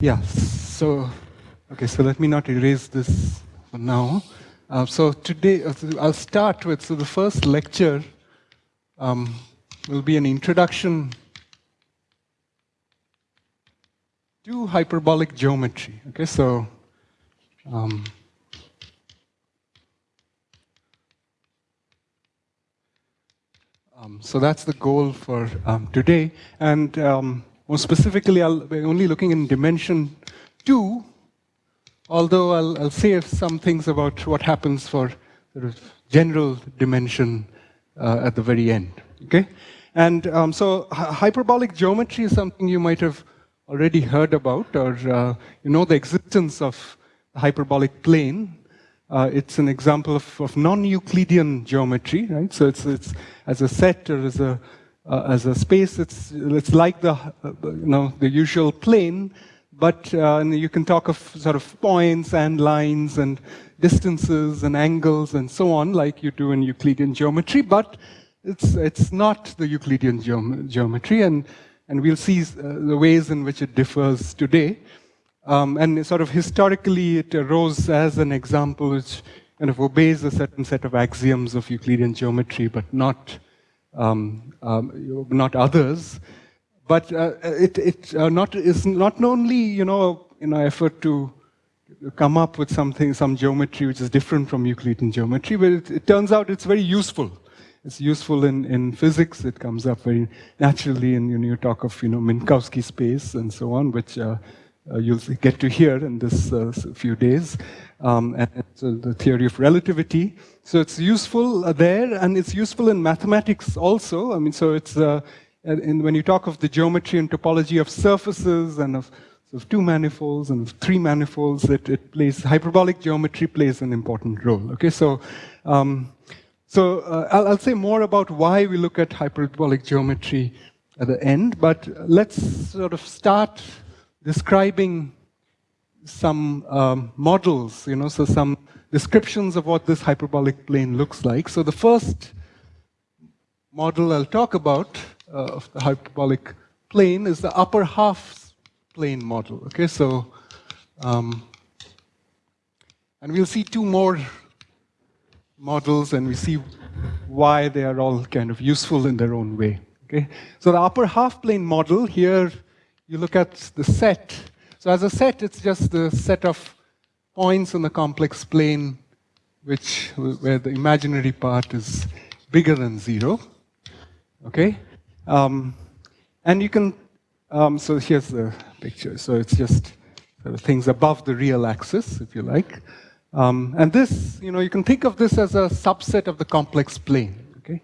Yeah, so, okay, so let me not erase this for now. Uh, so today, uh, I'll start with, so the first lecture um, will be an introduction to hyperbolic geometry. Okay, so um, um, so that's the goal for um, today. And um, more specifically, I'll be only looking in dimension two, although I'll, I'll say some things about what happens for sort of general dimension uh, at the very end. Okay, and um, so hyperbolic geometry is something you might have already heard about, or uh, you know the existence of the hyperbolic plane. Uh, it's an example of, of non-Euclidean geometry, right? So it's, it's as a set or as a uh, as a space, it's it's like the uh, you know the usual plane, but uh, you can talk of sort of points and lines and distances and angles and so on, like you do in Euclidean geometry. But it's it's not the Euclidean geom geometry, and and we'll see uh, the ways in which it differs today. Um, and sort of historically, it arose as an example which kind of obeys a certain set of axioms of Euclidean geometry, but not, um, um, not others. But uh, it, it uh, not, is not only, you know, in an effort to come up with something, some geometry which is different from Euclidean geometry, but it, it turns out it's very useful. It's useful in, in physics. It comes up very naturally in you, know, you talk of you know Minkowski space and so on, which uh, uh, you'll get to hear in this uh, few days. Um, and the theory of relativity. So it's useful there, and it's useful in mathematics also. I mean, so it's uh, in, when you talk of the geometry and topology of surfaces and of of two manifolds and of three manifolds, it, it plays hyperbolic geometry plays an important role. Okay, so um, so uh, I'll, I'll, say more about why we look at hyperbolic geometry at the end, but let's sort of start describing some um, models, you know, so some descriptions of what this hyperbolic plane looks like. So the first model I'll talk about uh, of the hyperbolic plane is the upper half plane model. Okay, so um, and we'll see two more models and we see why they are all kind of useful in their own way. Okay? So the upper half plane model, here you look at the set. So as a set, it's just the set of points on the complex plane which where the imaginary part is bigger than zero. Okay? Um, and you can, um, so here's the picture. So it's just sort of things above the real axis, if you like. Um, and this, you know, you can think of this as a subset of the complex plane. Okay,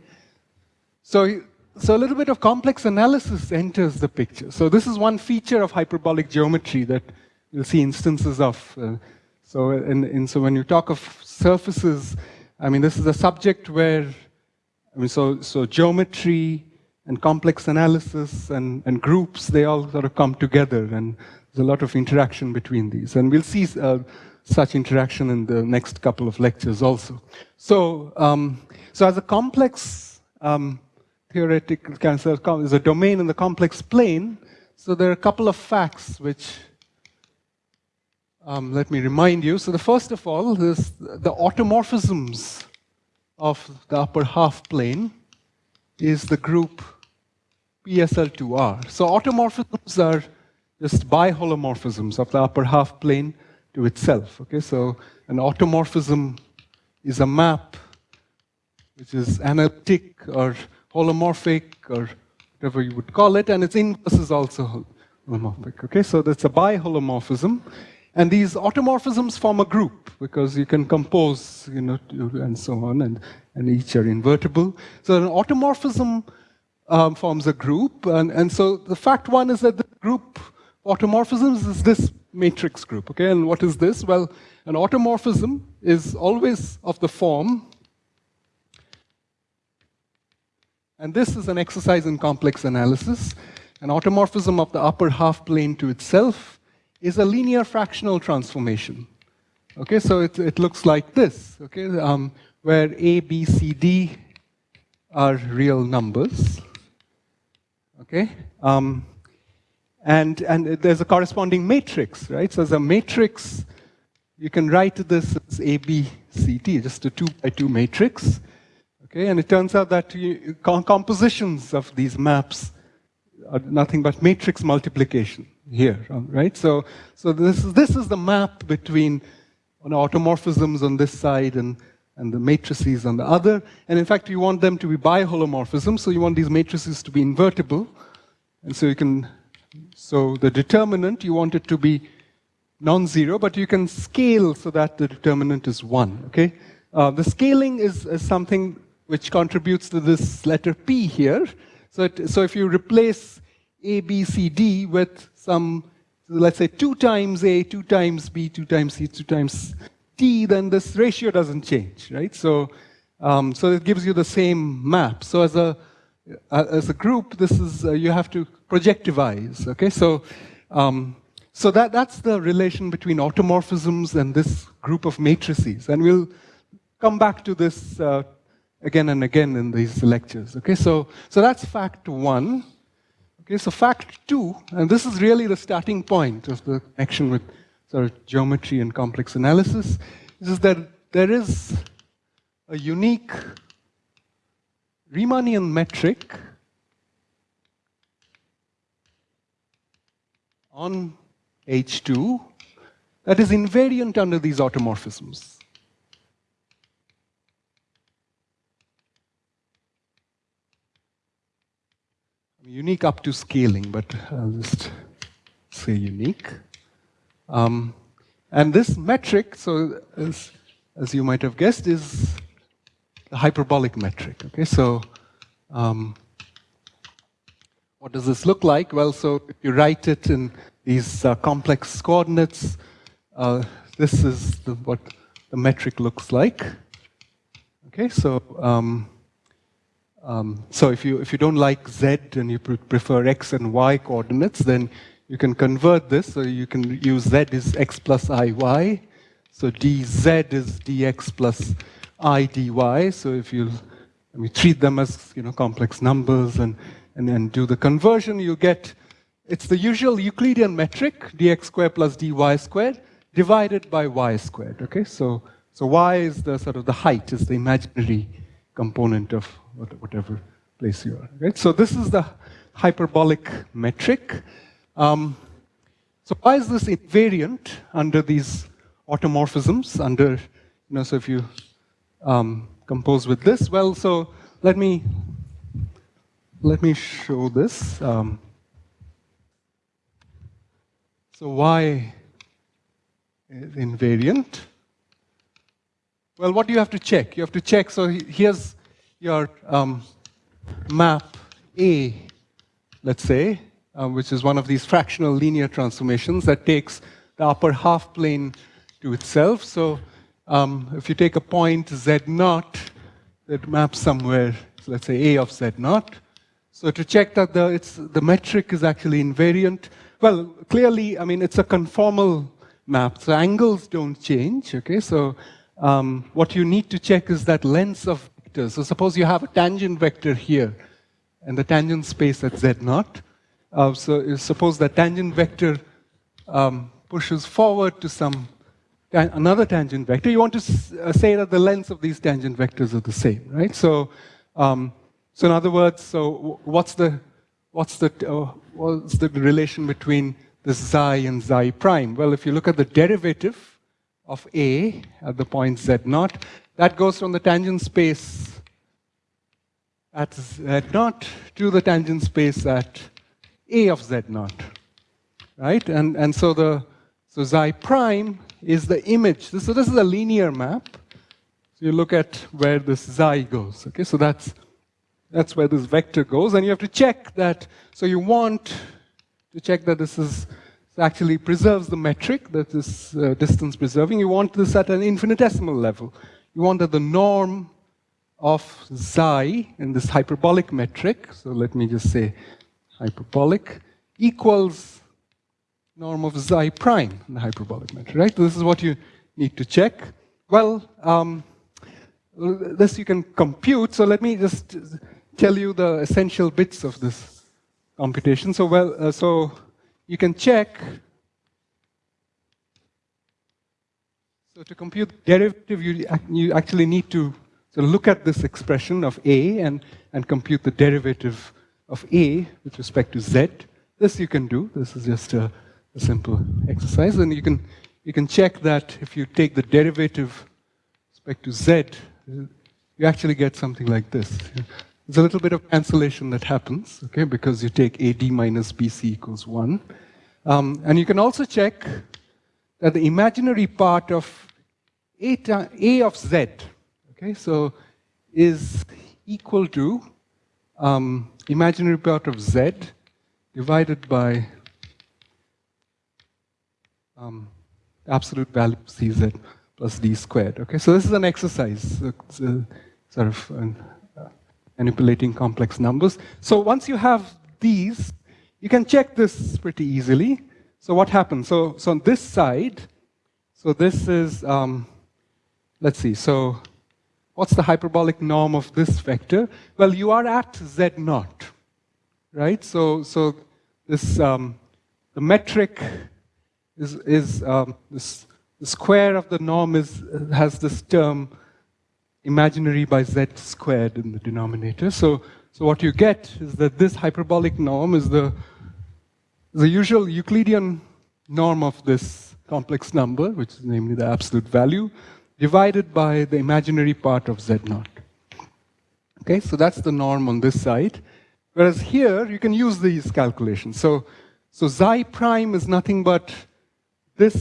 so so a little bit of complex analysis enters the picture. So this is one feature of hyperbolic geometry that you'll see instances of. Uh, so and, and so when you talk of surfaces, I mean this is a subject where, I mean so so geometry and complex analysis and, and groups, they all sort of come together and there's a lot of interaction between these. And we'll see uh, such interaction in the next couple of lectures also. So, um, so as a complex um, theoretical of, is a domain in the complex plane, so there are a couple of facts which um, let me remind you. So the first of all is the automorphisms of the upper half plane is the group PSL2R. So automorphisms are just biholomorphisms of the upper half plane to itself. Okay, so an automorphism is a map which is analytic or holomorphic or whatever you would call it, and its inverse is also holomorphic. Okay, so that's a biholomorphism. And these automorphisms form a group because you can compose, you know, and so on, and, and each are invertible. So an automorphism um, forms a group, and, and so the fact one is that the group automorphisms is this matrix group. Okay, and what is this? Well, an automorphism is always of the form, and this is an exercise in complex analysis. An automorphism of the upper half plane to itself is a linear fractional transformation. Okay, so it, it looks like this, okay, um, where A, B, C, D are real numbers. Okay, um, And, and there's a corresponding matrix, right? So as a matrix, you can write this as A, B, C, T, just a two by two matrix. Okay, and it turns out that compositions of these maps are nothing but matrix multiplication here, right? So, so this, is, this is the map between automorphisms on this side and, and the matrices on the other. And in fact, you want them to be biholomorphisms, so you want these matrices to be invertible. And so you can, so the determinant, you want it to be non-zero, but you can scale so that the determinant is one, okay? Uh, the scaling is, is, something which contributes to this letter P here. So, it, so if you replace A, B, C, D with some let's say 2 times A, 2 times B, 2 times C, 2 times T, then this ratio doesn't change, right? So, um, so it gives you the same map. So as a, uh, as a group, this is, uh, you have to projectivize, okay? So, um, so that, that's the relation between automorphisms and this group of matrices. And we'll come back to this uh, again and again in these lectures, okay? So, so that's fact one. Okay, so fact two, and this is really the starting point of the connection with sort of geometry and complex analysis, is that there is a unique Riemannian metric on H2 that is invariant under these automorphisms. Unique up to scaling, but I'll just say unique. Um, and this metric, so as, as you might have guessed, is the hyperbolic metric. Okay, so um, what does this look like? Well, so if you write it in these uh, complex coordinates, uh, this is the, what the metric looks like. Okay, so um, um, so if you, if you don't like z and you prefer x and y coordinates, then you can convert this. So you can use z is x plus iy. So dz is dx plus i dy. So if you I mean, treat them as you know complex numbers and, and then do the conversion, you get, it's the usual Euclidean metric, dx squared plus dy squared, divided by y squared, okay? So, so y is the sort of the height, is the imaginary component of whatever place you are. Right? So this is the hyperbolic metric. Um, so why is this invariant under these automorphisms? Under, you know, so if you um, compose with this, well, so let me let me show this. Um, so why is invariant? Well, what do you have to check? You have to check, so here's your um, map A, let's say, um, which is one of these fractional linear transformations that takes the upper half plane to itself. So um, if you take a point z naught that maps somewhere, so let's say A of z naught, so to check that the, it's, the metric is actually invariant, well, clearly, I mean, it's a conformal map, so angles don't change, okay? So um, what you need to check is that length of So suppose you have a tangent vector here, and the tangent space at z naught. Uh, so suppose that tangent vector um, pushes forward to some another tangent vector. You want to uh, say that the lengths of these tangent vectors are the same, right? So, um, so in other words, so what's the what's the uh, what's the relation between this xi and xi prime? Well, if you look at the derivative of A at the point z naught. That goes from the tangent space at z naught to the tangent space at A of z naught. Right? And, and so the so xi prime is the image. So this is a linear map. So you look at where this xi goes. Okay, so that's that's where this vector goes, and you have to check that. So you want to check that this is actually preserves the metric that is uh, distance preserving. You want this at an infinitesimal level. You want that the norm of xi in this hyperbolic metric, so let me just say hyperbolic, equals norm of xi prime in the hyperbolic metric, right? So this is what you need to check. Well, um, this you can compute, so let me just tell you the essential bits of this computation. So, well, uh, so you can check. So to compute the derivative, you, you actually need to so look at this expression of a and, and compute the derivative of a with respect to z. This you can do. This is just a, a simple exercise. And you can, you can check that if you take the derivative with respect to z, you actually get something like this. There's a little bit of cancellation that happens, okay, because you take AD minus BC equals 1. Um, and you can also check that the imaginary part of A, A of Z, okay, so is equal to um, imaginary part of Z divided by um, absolute value of CZ plus D squared. Okay, so this is an exercise, sort of an, uh, manipulating complex numbers. So once you have these, you can check this pretty easily. So what happens? So, so on this side, so this is, um, let's see, so what's the hyperbolic norm of this vector? Well, you are at z naught, right? So, so this, um, the metric is, is um, this, the square of the norm is, has this term imaginary by z squared in the denominator. So, so what you get is that this hyperbolic norm is the, the usual Euclidean norm of this complex number, which is namely the absolute value, divided by the imaginary part of z naught. Okay, so that's the norm on this side. Whereas here, you can use these calculations. So, so xi prime is nothing but this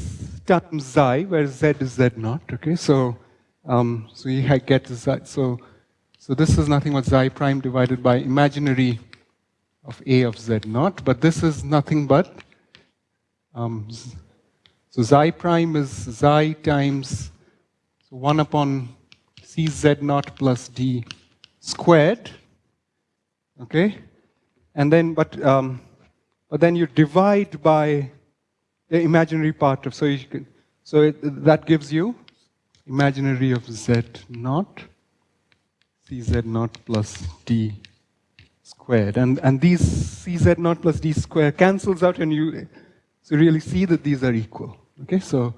times xi, where z is z naught. Okay, so um, so you get xi. So so this is nothing but xi prime divided by imaginary of a of z naught. But this is nothing but um, so xi prime is xi times so one upon c z naught plus d squared. Okay, and then but um, but then you divide by the imaginary part of, so you can, so it, that gives you imaginary of z naught, cz naught plus d squared. And, and these cz naught plus d squared cancels out and you, so really see that these are equal. Okay, so,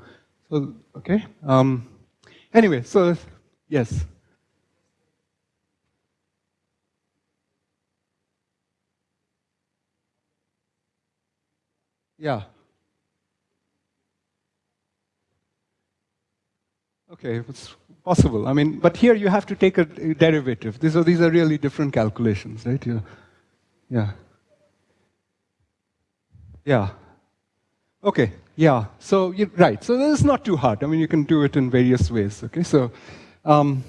so okay. Um, anyway, so yes. Yeah. Okay, possible. I mean, but here you have to take a, derivative. These are, these are really different calculations, right? Yeah. Yeah. Yeah. Okay, yeah. So, you, right. So this is not too hard. I mean, you can do it in various ways, okay? So, um,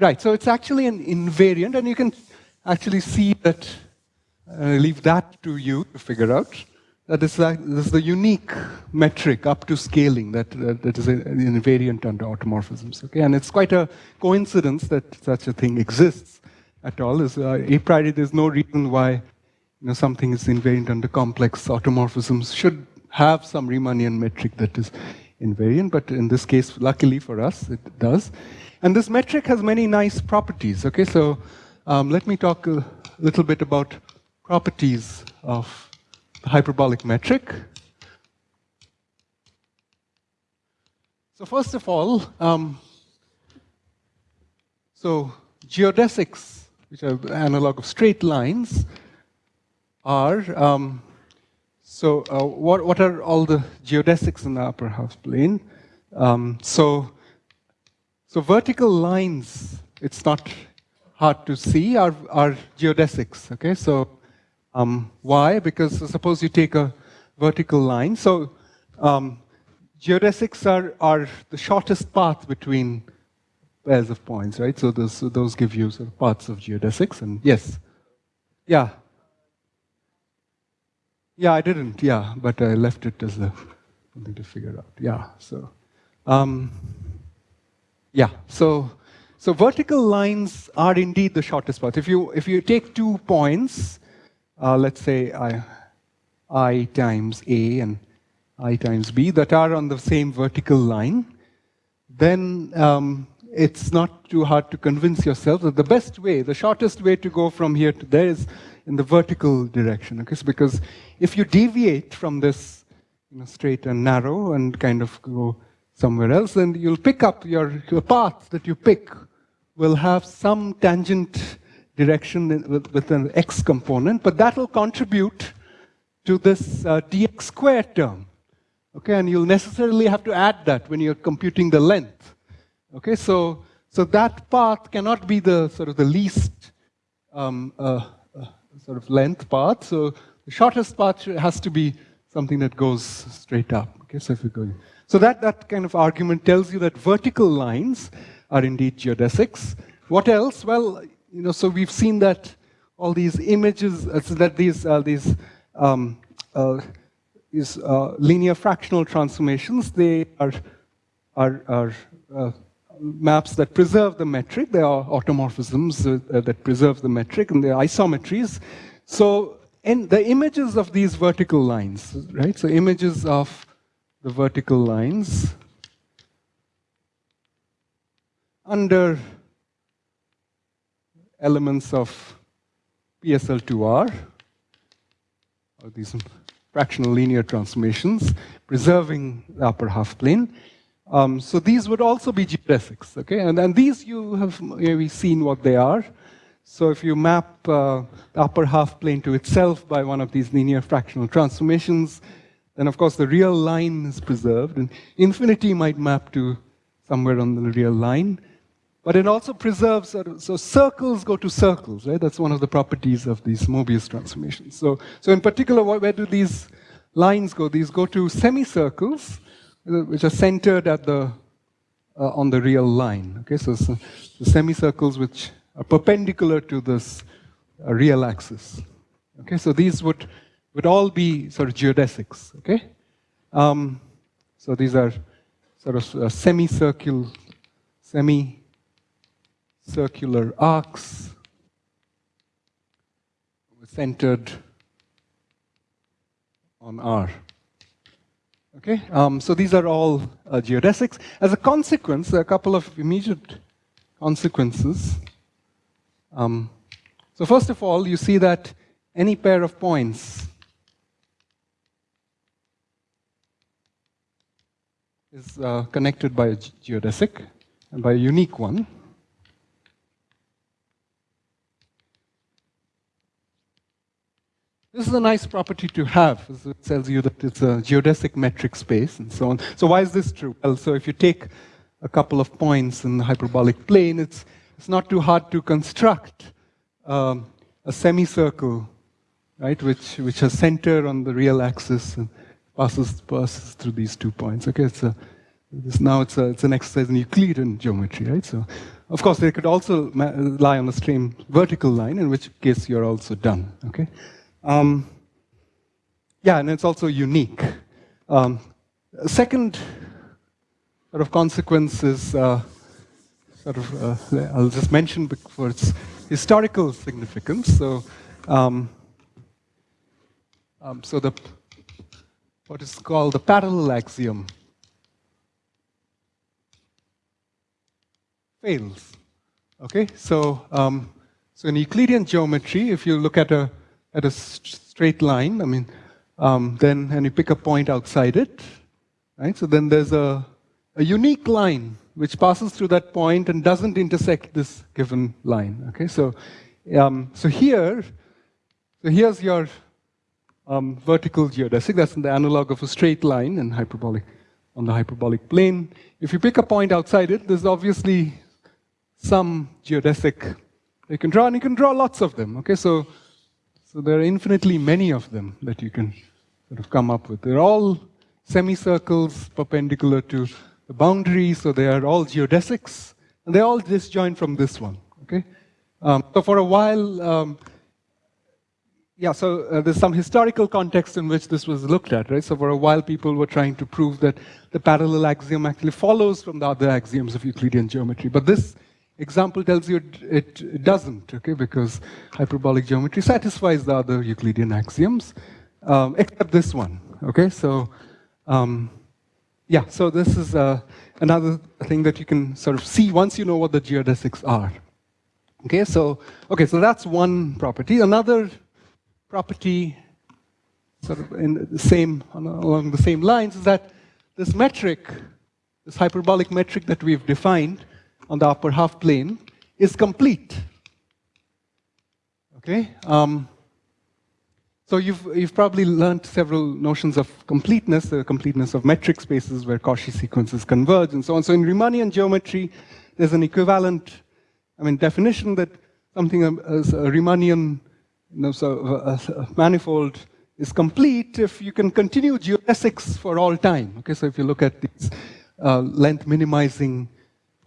right. So it's actually an invariant, and you can actually see that, uh, leave that to you to figure out. That is, this is the unique metric up to scaling that, uh, that is an invariant under automorphisms. Okay? And it's quite a coincidence that such a thing exists at all. Is, uh, a priori, there's no reason why you know, something is invariant under complex automorphisms should have some Riemannian metric that is invariant, but in this case, luckily for us, it does. And this metric has many nice properties. Okay, so um, let me talk a little bit about properties of the hyperbolic metric. So first of all, um, so geodesics, which are analog of straight lines, are, um, so uh, what, what are all the geodesics in the upper half plane? Um, so, so vertical lines, it's not hard to see, are, are geodesics, okay? So um, why? Because suppose you take a vertical line. So um, geodesics are, are the shortest path between pairs of points, right? So those, those give you sort of paths of geodesics. And yes, yeah. Yeah, I didn't, yeah, but I left it as a, something to figure out. Yeah, so, um, yeah, so, so vertical lines are indeed the shortest path. If you, if you take two points, uh, let's say I, I times A and I times B that are on the same vertical line, then um, it's not too hard to convince yourself that the best way, the shortest way to go from here to there is in the vertical direction. Okay? So because if you deviate from this you know, straight and narrow and kind of go somewhere else, then you'll pick up your, your path that you pick will have some tangent direction with, an x component, but that will contribute to this uh, dx squared term. Okay, and you'll necessarily have to add that when you're computing the length. Okay, so so that path cannot be the sort of the least um, uh, uh, sort of length path. So the shortest path has to be something that goes straight up. Okay, so if we go, so that that kind of argument tells you that vertical lines are indeed geodesics. What else? Well, you know, so we've seen that all these images, uh, so that these uh, these um, uh, these uh, linear fractional transformations, they are are, are uh, maps that preserve the metric. They are automorphisms uh, that preserve the metric, and they're isometries. So, in the images of these vertical lines, right? So, images of the vertical lines under elements of PSL2R, or these fractional linear transformations, preserving the upper half plane. Um, so these would also be geodesics, okay? And, and these you have maybe seen what they are. So if you map uh, the upper half plane to itself by one of these linear fractional transformations, then of course the real line is preserved, and infinity might map to somewhere on the real line. But it also preserves, so circles go to circles, right? That's one of the properties of these Mobius transformations. So, so in particular, where do these lines go? These go to semicircles, which are centered at the, uh, on the real line. Okay, so, so the semicircles which are perpendicular to this uh, real axis. Okay, so these would, would all be sort of geodesics. Okay, um, so these are sort of uh, semicircular, semi-circular arcs centered on R. Okay, um, so these are all uh, geodesics. As a consequence, there are a couple of immediate consequences. Um, so first of all, you see that any pair of points is uh, connected by a geodesic and by a unique one. This is a nice property to have. It tells you that it's a geodesic metric space and so on. So why is this true? Well, so if you take a couple of points in the hyperbolic plane, it's, it's not too hard to construct um, a semicircle, right, which, which has center on the real axis and passes, passes through these two points. Okay, it's a, now it's, a, it's an exercise in Euclidean geometry, right? So, of course, they could also lie on the same vertical line, in which case you're also done, okay? Um, yeah, and it's also unique. Um, second sort of consequence is uh, sort of, uh, I'll just mention for its historical significance. So, um, um, so the what is called the parallel axiom fails. Okay, so um, so in Euclidean geometry, if you look at a at a straight line, I mean, um, then, and you pick a point outside it, right? So then there's a, a unique line which passes through that point and doesn't intersect this given line, okay? So, um, so here, so here's your um, vertical geodesic, that's the analog of a straight line in hyperbolic, on the hyperbolic plane. If you pick a point outside it, there's obviously some geodesic you can draw, and you can draw lots of them, okay? So so there are infinitely many of them that you can sort of come up with. They're all semicircles perpendicular to the boundary, so they are all geodesics, and they're all disjoint from this one. Okay. Um, so for a while, um, yeah. So uh, there's some historical context in which this was looked at, right? So for a while, people were trying to prove that the parallel axiom actually follows from the other axioms of Euclidean geometry, but this example tells you it, it, doesn't, okay, because hyperbolic geometry satisfies the other Euclidean axioms, um, except this one, okay? So, um, yeah, so this is uh, another thing that you can sort of see once you know what the geodesics are. Okay, so okay, so that's one property. Another property, sort of in the same along the same lines, is that this metric, this hyperbolic metric that we've defined on the upper half plane, is complete. Okay. Um, so you've, you've probably learned several notions of completeness, the completeness of metric spaces where Cauchy sequences converge and so on. So in Riemannian geometry, there's an equivalent, I mean, definition that something as a Riemannian you know, so a, a manifold is complete if you can continue geodesics for all time. Okay, so if you look at these uh, length minimizing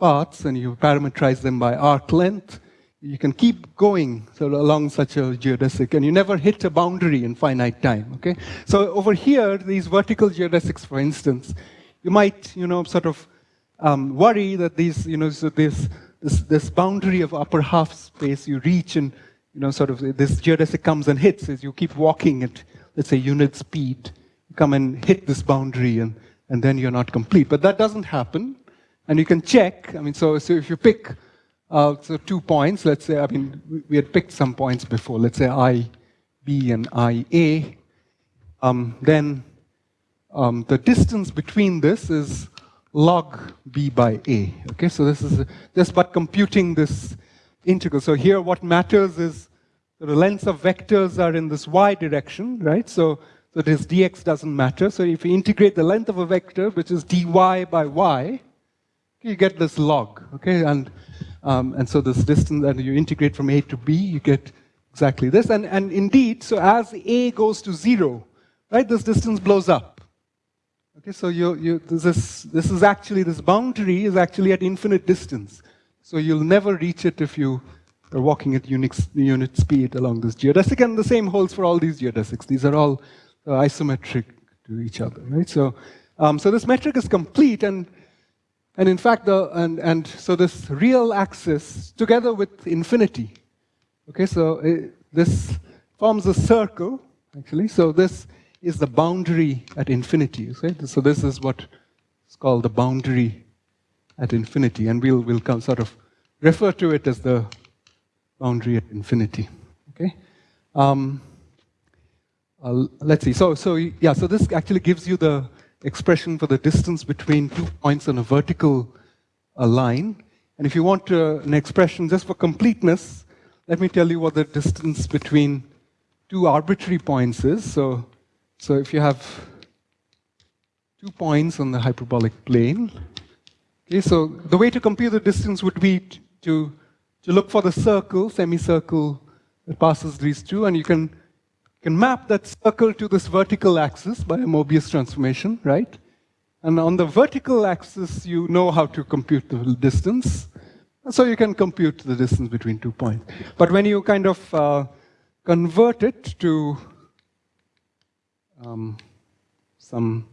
paths and you parameterize them by arc length, you can keep going sort of along such a geodesic and you never hit a boundary in finite time, okay? So over here, these vertical geodesics, for instance, you might, you know, sort of um, worry that these, you know, so this, this, this boundary of upper half space you reach and, you know, sort of this geodesic comes and hits as you keep walking at, let's say, unit speed, you come and hit this boundary and, and then you're not complete. But that doesn't happen. And you can check, I mean, so, so if you pick uh, so two points, let's say, I mean, we had picked some points before, let's say I, B and I, A. Um, then um, the distance between this is log B by A. Okay, so this is just by computing this integral. So here what matters is the lengths of vectors are in this y direction, right? So, so this dx doesn't matter. So if you integrate the length of a vector, which is dy by y, you get this log, okay? And um, and so this distance, and you integrate from A to B, you get exactly this. And, and indeed, so as A goes to zero, right, this distance blows up. Okay, so you, you, this, this is actually, this boundary is actually at infinite distance. So you'll never reach it if you are walking at unit, unit speed along this geodesic. And the same holds for all these geodesics. These are all uh, isometric to each other, right? So, um, so this metric is complete, and and in fact, the, and, and so this real axis together with infinity, okay, so it, uh, this forms a circle, actually. So this is the boundary at infinity, okay? So this is what is called the boundary at infinity, and we'll, we'll come sort of refer to it as the boundary at infinity, okay? Um, uh, let's see, so, so yeah, so this actually gives you the expression for the distance between two points on a vertical uh, line. And if you want uh, an expression just for completeness, let me tell you what the distance between two arbitrary points is. So, so if you have two points on the hyperbolic plane, okay, so the way to compute the distance would be to, to look for the circle, semicircle that passes these two, and you can can map that circle to this vertical axis by a Mobius transformation, right? And on the vertical axis, you know how to compute the distance. So you can compute the distance between two points. But when you kind of uh, convert it to um, some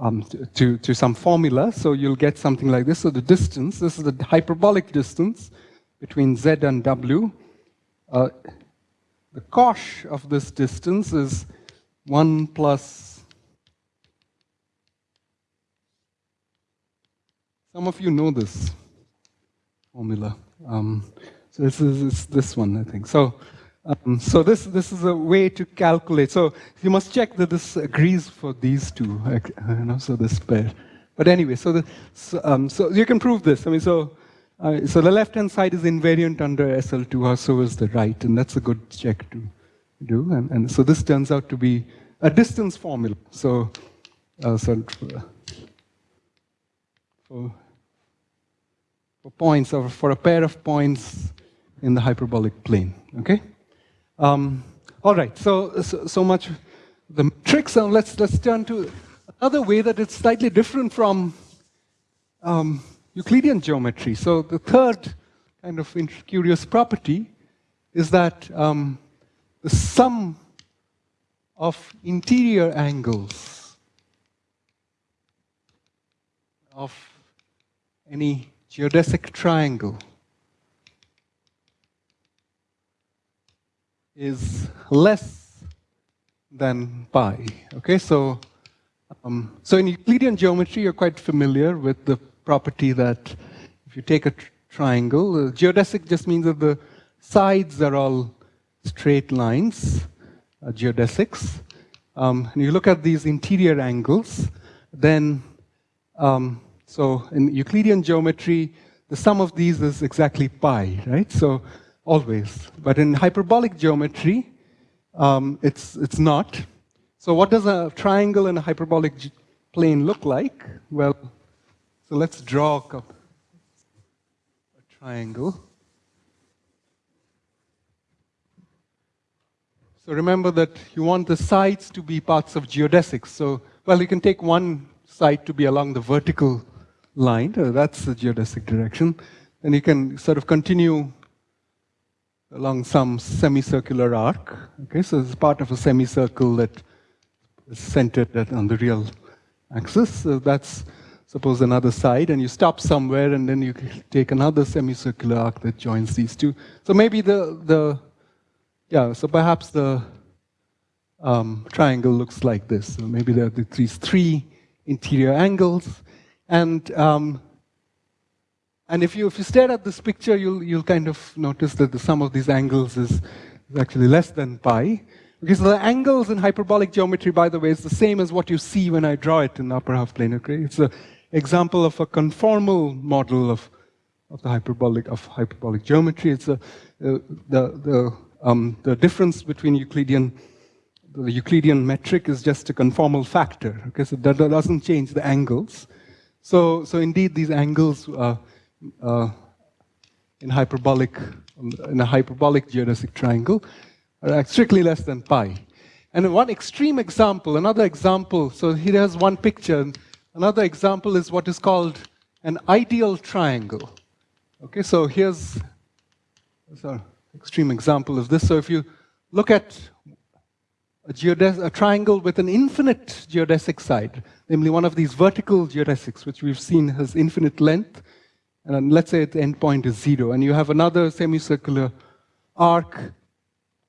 um, to, to some formula, so you'll get something like this. So the distance, this is the hyperbolic distance between z and w. Uh, the cosh of this distance is 1 plus, some of you know this formula. Um, so this is this one, I think. So, um, so this, this is a way to calculate. So you must check that this agrees for these two, you know, so this pair. But anyway, so, the, so, um, so you can prove this. I mean, so so the left-hand side is invariant under SL2, so is the right, and that's a good check to do. And, and so this turns out to be a distance formula. So, uh, so for, for points, or for a pair of points in the hyperbolic plane, okay? Um, all right, so, so, so much the tricks. Now let's, let's turn to another way that it's slightly different from um, Euclidean geometry. So the third kind of curious property is that um, the sum of interior angles of any geodesic triangle is less than pi. Okay, so Um, so in Euclidean geometry, you're quite familiar with the property that if you take a tr triangle, uh, geodesic just means that the sides are all straight lines, uh, geodesics. Um, and you look at these interior angles, then, um, so in Euclidean geometry, the sum of these is exactly pi, right? So always. But in hyperbolic geometry, um, it's, it's not. So what does a triangle in a hyperbolic plane look like? Well, so let's draw a, a triangle. So remember that you want the sides to be parts of geodesics. So, well, you can take one side to be along the vertical line, uh, that's the geodesic direction. And you can sort of continue along some semicircular arc. Okay, so it's part of a semicircle that is centered on the real axis. So that's suppose another side, and you stop somewhere, and then you take another semicircular arc that joins these two. So maybe the the yeah. So perhaps the um, triangle looks like this. So maybe there are these three interior angles, and, um, and if, you, if you stare at this picture, you'll, you'll kind of notice that the sum of these angles is, actually less than pi. So the angles in hyperbolic geometry, by the way, is the same as what you see when I draw it in the upper half plane. Okay, it's an example of a conformal model of, of the hyperbolic of hyperbolic geometry. It's a, uh, the the um, the difference between Euclidean the Euclidean metric is just a conformal factor. Okay, so that doesn't change the angles. So, so indeed, these angles uh, uh, in hyperbolic, in a hyperbolic geodesic triangle are strictly less than pi. And one extreme example, another example, so here has one picture. Another example is what is called an ideal triangle. Okay, so here's an extreme example of this. So if you look at a, a, triangle with an infinite geodesic side, namely one of these vertical geodesics, which we've seen has infinite length, and let's say the endpoint is zero, and you have another semicircular arc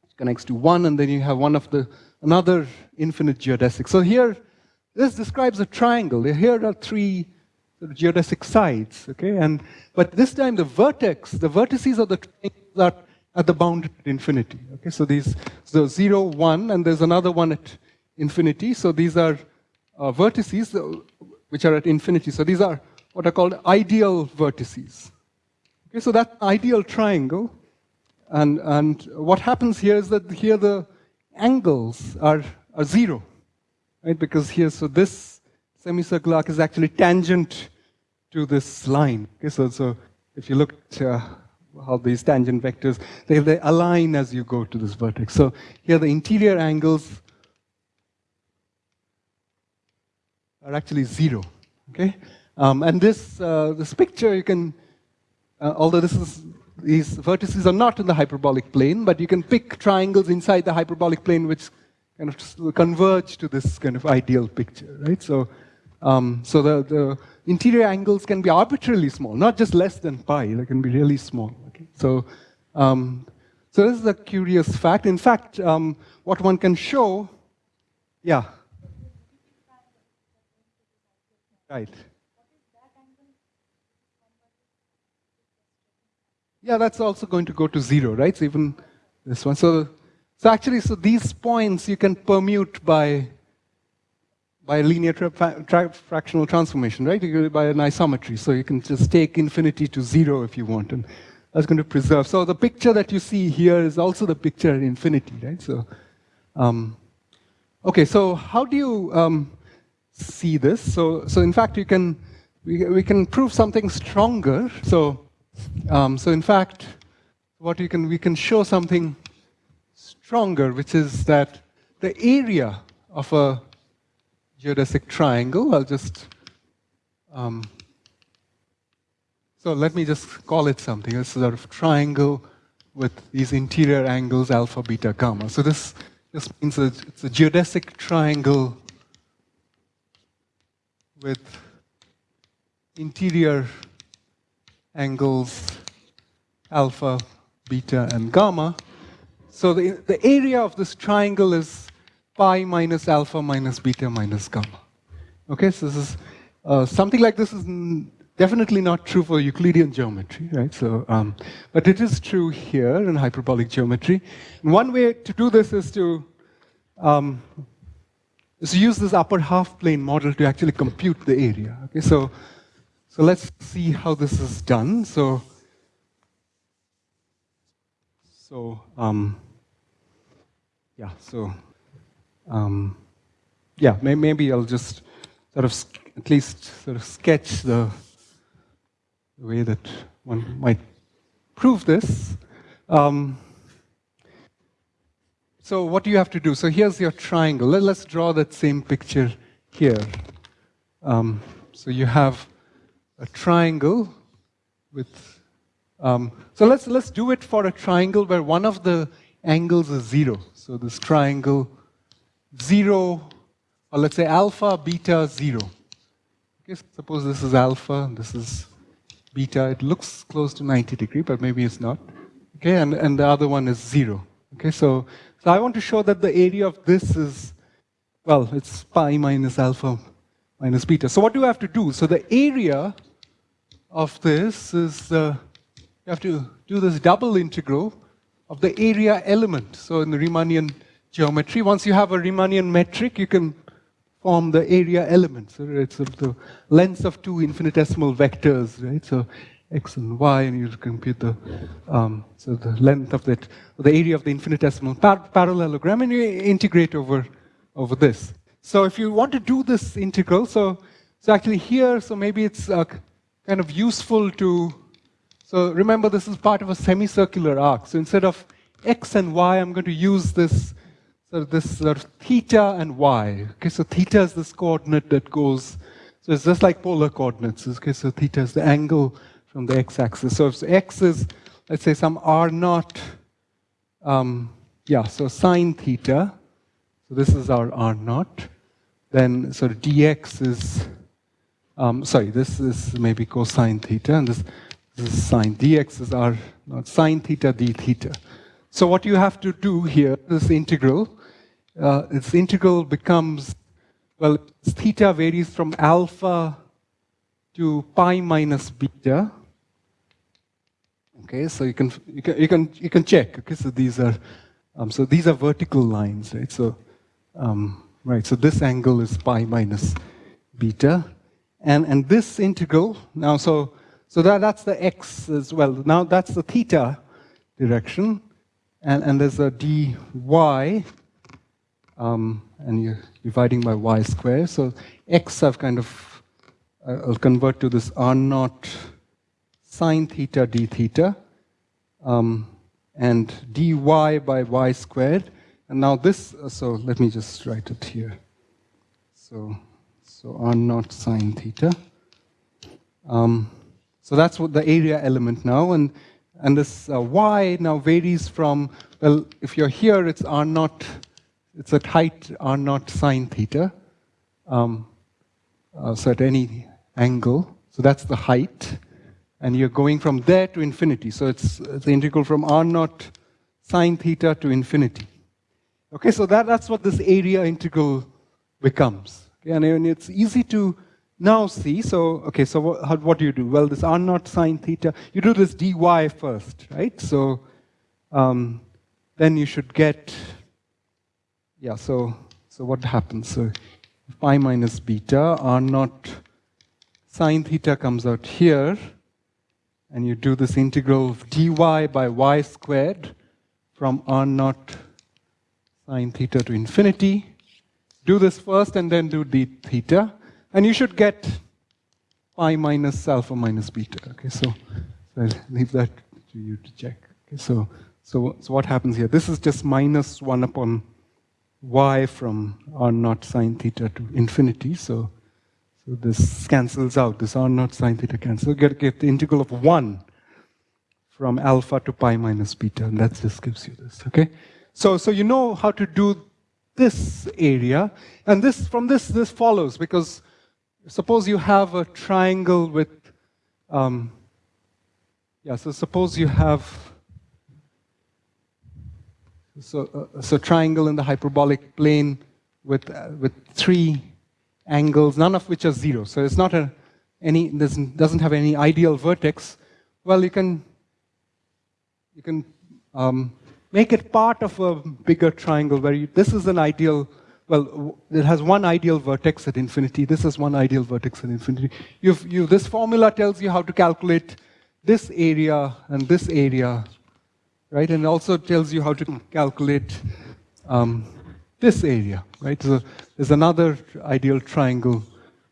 which connects to one, and then you have one of the another infinite geodesic. So here, this describes a triangle. Here are three geodesic sides, okay? And but this time the vertex, the vertices of the triangle are at the bounded infinity. Okay, so these so zero, one, and there's another one at infinity. So these are uh, vertices uh, which are at infinity. So these are what are called ideal vertices. Okay, so that ideal triangle, and and what happens here is that here the angles are are zero, right? Because here, so this semicircular arc is actually tangent to this line. Okay, so so if you look at uh, how these tangent vectors, they, they align as you go to this vertex. So here the interior angles are actually zero, okay? Um, and this, uh, this picture you can, uh, although this is, these vertices are not in the hyperbolic plane, but you can pick triangles inside the hyperbolic plane which kind of converge to this kind of ideal picture, right? So, um, so the, the interior angles can be arbitrarily small, not just less than pi, they can be really small. Okay? So, um, so this is a curious fact. In fact, um, what one can show, yeah. Right. Yeah, that's also going to go to zero, right? So even this one. So, so actually, so these points you can permute by by linear tra tra fractional transformation, right? By an isometry. So you can just take infinity to zero if you want, and that's going to preserve. So the picture that you see here is also the picture in infinity, right? So, um, okay, so how do you um, see this? So, so in fact, you can we, we can prove something stronger. So, um, so in fact, what you can we can show something stronger, which is that the area of a geodesic triangle. I'll just, um, so let me just call it something. A sort of triangle with these interior angles alpha, beta, gamma. So this just means that it's a geodesic triangle with interior angles alpha, beta, and gamma. So the, the area of this triangle is pi minus alpha minus beta minus gamma. Okay, so this is uh, something like this is definitely not true for Euclidean geometry, right? So, um, but it is true here in hyperbolic geometry. And one way to do this is to um, is to use this upper half plane model to actually compute the area. Okay, so so let's see how this is done. So so um, yeah, so um, yeah, may, maybe I'll just sort of at least sort of sketch the the way that one might prove this. Um, so what do you have to do? So here's your triangle. Let, us draw that same picture here. Um, so you have a triangle with, um, so let's, let's do it for a triangle where one of the angles is zero. So this triangle, zero, or let's say alpha, beta, zero. Okay, suppose this is alpha, this is beta, it looks close to 90 degree, but maybe it's not. Okay, and, and the other one is zero. Okay, so, so I want to show that the area of this is, well, it's pi minus alpha minus beta. So what do I have to do? So the area of this is, uh, you have to do this double integral of the area element. So in the Riemannian geometry, once you have a Riemannian metric, you can form the area elements. So it's of the length of two infinitesimal vectors, right? So x and y, and you compute the um, so the length of that, the area of the infinitesimal par parallelogram, and you integrate over over this. So if you want to do this integral, so so actually here, so maybe it's uh, kind of useful to. So remember, this is part of a semicircular arc. So instead of x and y, I'm going to use this so this sort of theta and y. Okay, so theta is this coordinate that goes, so it's just like polar coordinates. Okay, so theta is the angle from the x-axis. So if x is, let's say, some r naught, um, yeah, so sine theta, so this is our r naught, then sort of dx is, um, sorry, this is maybe cosine theta, and this, this is sine, dx is r naught, sine theta d theta. So what you have to do here, this integral, uh, its integral becomes, well, theta varies from alpha to pi minus beta. Okay, so you can you can you can you can check. Okay, so these are um, so these are vertical lines, right? So um, right, so this angle is pi minus beta, and and this integral now so so that that's the x as well. Now that's the theta direction, and and there's a dy um, and you're dividing by y square. So x I've kind of, uh, I'll convert to this r naught sine theta d theta, um, and dy by y squared. And now this, uh, so let me just write it here. So, so r naught sine theta. Um, so that's what the area element now, and and this uh, y now varies from well, if you're here, it's r naught it's at height r naught sine theta. Um, uh, so at any angle. So that's the height. And you're going from there to infinity. So it's, the integral from r naught sine theta to infinity. Okay, so that, that's what this area integral becomes. Okay, and it's easy to now see. So, okay, so what, what do you do? Well, this r naught sine theta, you do this dy first, right? So um, then you should get yeah, so, so what happens? So pi minus beta, r naught sine theta comes out here, and you do this integral of dy by y squared from r naught sine theta to infinity. Do this first and then do d theta, and you should get pi minus alpha minus beta. Okay, so, so I'll leave that to you to check. Okay, so, so, so what happens here? This is just minus 1 upon y from r naught sine theta to infinity. So, so this cancels out. This r naught sine theta cancels. Get, get the integral of 1 from alpha to pi minus beta, and that just gives you this. Okay. So, so you know how to do this area, and this from this this follows because suppose you have a triangle with, um, yeah. So suppose you have so, uh, so triangle in the hyperbolic plane with, uh, with three angles, none of which are zero. So it's not a any doesn't doesn't have any ideal vertex. Well, you can you can um, make it part of a bigger triangle where you, this is an ideal. Well, it has one ideal vertex at infinity. This is one ideal vertex at infinity. You've, you, this formula tells you how to calculate this area and this area, right? And also tells you how to calculate um, this area, right? So there's another ideal triangle,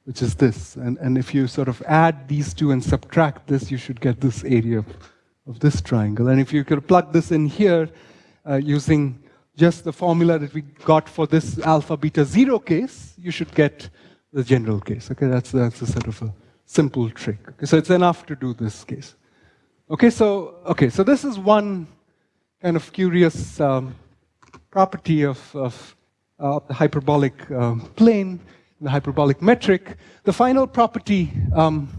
which is this. And, and if you sort of add these two and subtract this, you should get this area of, of this triangle. And if you could plug this in here uh, using just the formula that we got for this alpha beta zero case, you should get the general case. Okay, that's, that's a sort of a simple trick. Okay, so it's enough to do this case. Okay, so, okay, so this is one kind of curious um, property of, of uh, the hyperbolic um, plane, the hyperbolic metric. The final property um,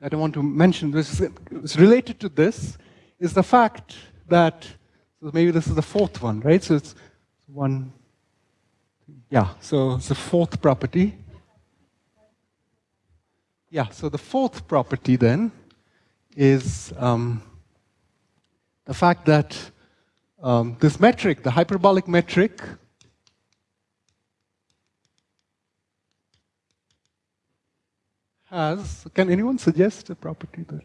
that I want to mention, this is related to this, is the fact that, so maybe this is the fourth one, right? So it's one, yeah, so it's the fourth property. Yeah, so the fourth property then is um, the fact that um, this metric, the hyperbolic metric, has, can anyone suggest a property there?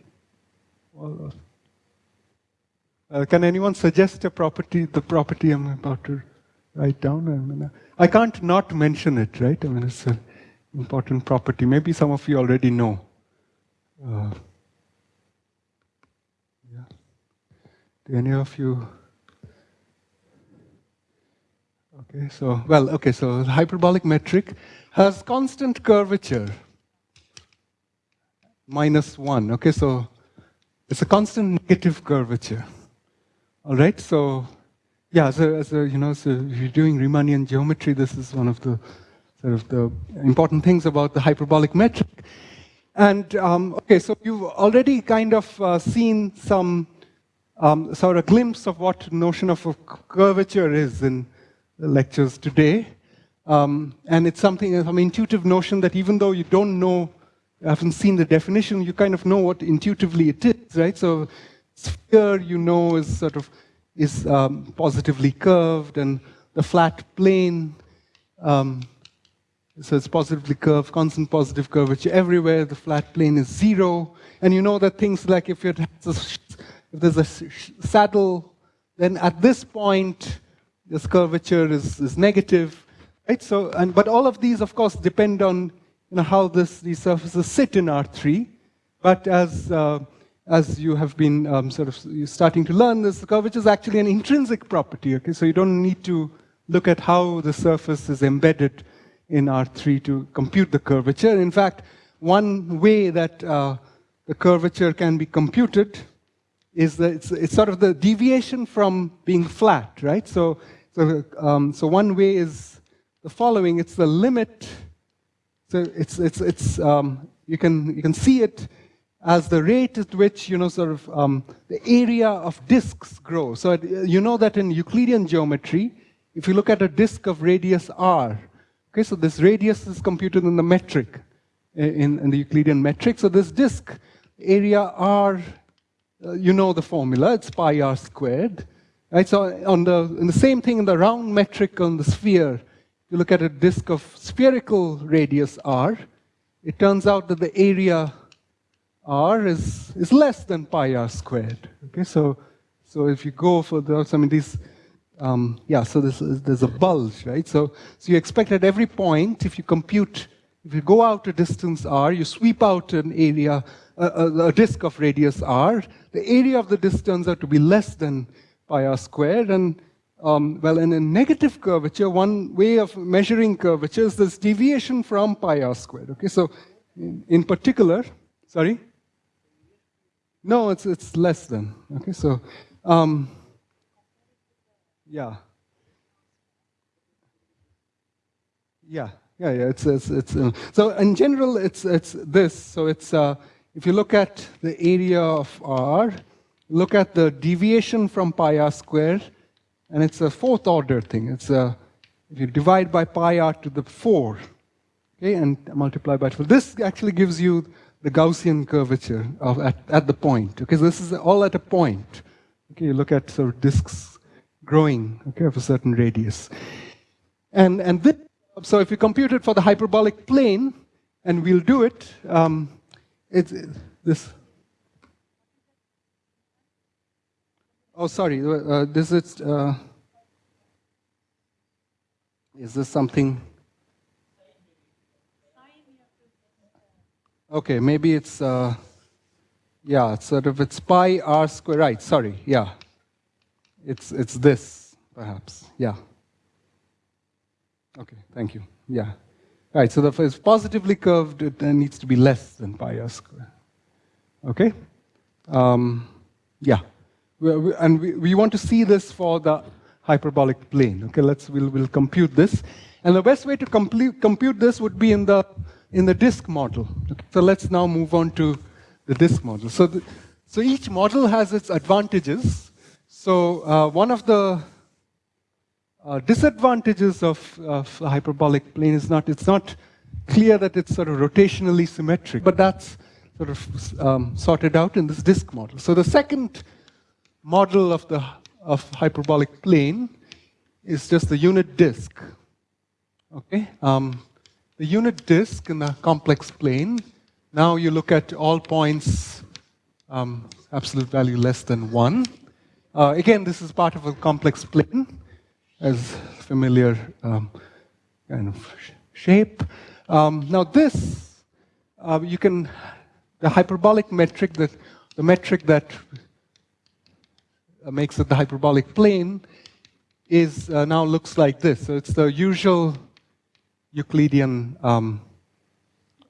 Uh, can anyone suggest a property, the property I'm about to write down? I, mean, I can't not mention it, right? I mean, it's an important property. Maybe some of you already know. Uh, yeah. Do any of you Okay, so, well, okay, so hyperbolic metric has constant curvature, minus one. Okay, so it's a constant negative curvature. All right, so yeah, so as a, you know, so if you're doing Riemannian geometry, this is one of the sort of the important things about the hyperbolic metric. And um, okay, so you've already kind of uh, seen some um, sort of glimpse of what notion of curvature is in lectures today. Um, and it's something, an intuitive notion that even though you don't know, haven't seen the definition, you kind of know what intuitively it is, right? So sphere, you know, is sort of, is um, positively curved, and the flat plane, um, so it's positively curved, constant positive curvature everywhere, the flat plane is zero, and you know that things like if, if there's a saddle, then at this point, this curvature is, is negative, right? So, and, but all of these, of course, depend on you know, how this, these surfaces sit in R3. But as, uh, as you have been um, sort of starting to learn, this curvature is actually an intrinsic property, okay? So you don't need to look at how the surface is embedded in R3 to compute the curvature. In fact, one way that uh, the curvature can be computed is that it's, it's, sort of the deviation from being flat, right? So so, um, so one way is the following. It's the limit. So it's, it's, it's, um, you, can, you can see it as the rate at which, you know, sort of um, the area of disks grow. So you know that in Euclidean geometry, if you look at a disk of radius r, okay, so this radius is computed in the metric, in, in the Euclidean metric. So this disk area r, uh, you know the formula, it's pi r squared. Right, so on the, the same thing in the round metric on the sphere, you look at a disk of spherical radius r, it turns out that the area r is, is less than pi r squared. Okay, so, so if you go for those, I mean, these, um, yeah, so this is, there's a bulge, right? So, so you expect at every point, if you compute, if you go out a distance r, you sweep out an area, a, a, a disk of radius r, the area of the disk turns out to be less than pi r squared. And um, well, in a negative curvature, one way of measuring curvature is this deviation from pi r squared. Okay, so in, in particular, sorry? No, it's, it's less than. Okay, so um, yeah. Yeah, yeah, yeah. It's it's, it's uh, so in general, it's it's this. So it's uh, if you look at the area of R, look at the deviation from pi r squared, and it's a fourth order thing. It's a, if you divide by pi r to the 4, okay, and multiply by 12, this actually gives you the Gaussian curvature of at, at the point. Okay, so this is all at a point. Okay, you look at sort of disks growing, okay, of a certain radius. And, and this, so if you compute it for the hyperbolic plane, and we'll do it, um, it's this. Oh, sorry, uh, this is, uh, is this something? Okay, maybe it's, uh, yeah, sort of it's pi r square, right, sorry, yeah. It's, it's this, perhaps, yeah. Okay, thank you, yeah. Right, so if it's positively curved, it needs to be less than pi r square. Okay? Um, yeah. And we, we want to see this for the hyperbolic plane. Okay, let's, we'll, we'll compute this. And the best way to complete, compute this would be in the, in the disk model. Okay, so let's now move on to the disk model. So, the, so each model has its advantages. So uh, one of the uh, disadvantages of, of a hyperbolic plane is not, it's not clear that it's sort of rotationally symmetric, but that's sort of um, sorted out in this disk model. So the second model of the of hyperbolic plane is just the unit disk. Okay, um, the unit disk in the complex plane. Now you look at all points um, absolute value less than one. Uh, again, this is part of a complex plane, as familiar um, kind of shape. Um, now this, uh, you can, the hyperbolic metric, that the metric that uh, makes it the hyperbolic plane is uh, now looks like this. So it's the usual Euclidean um,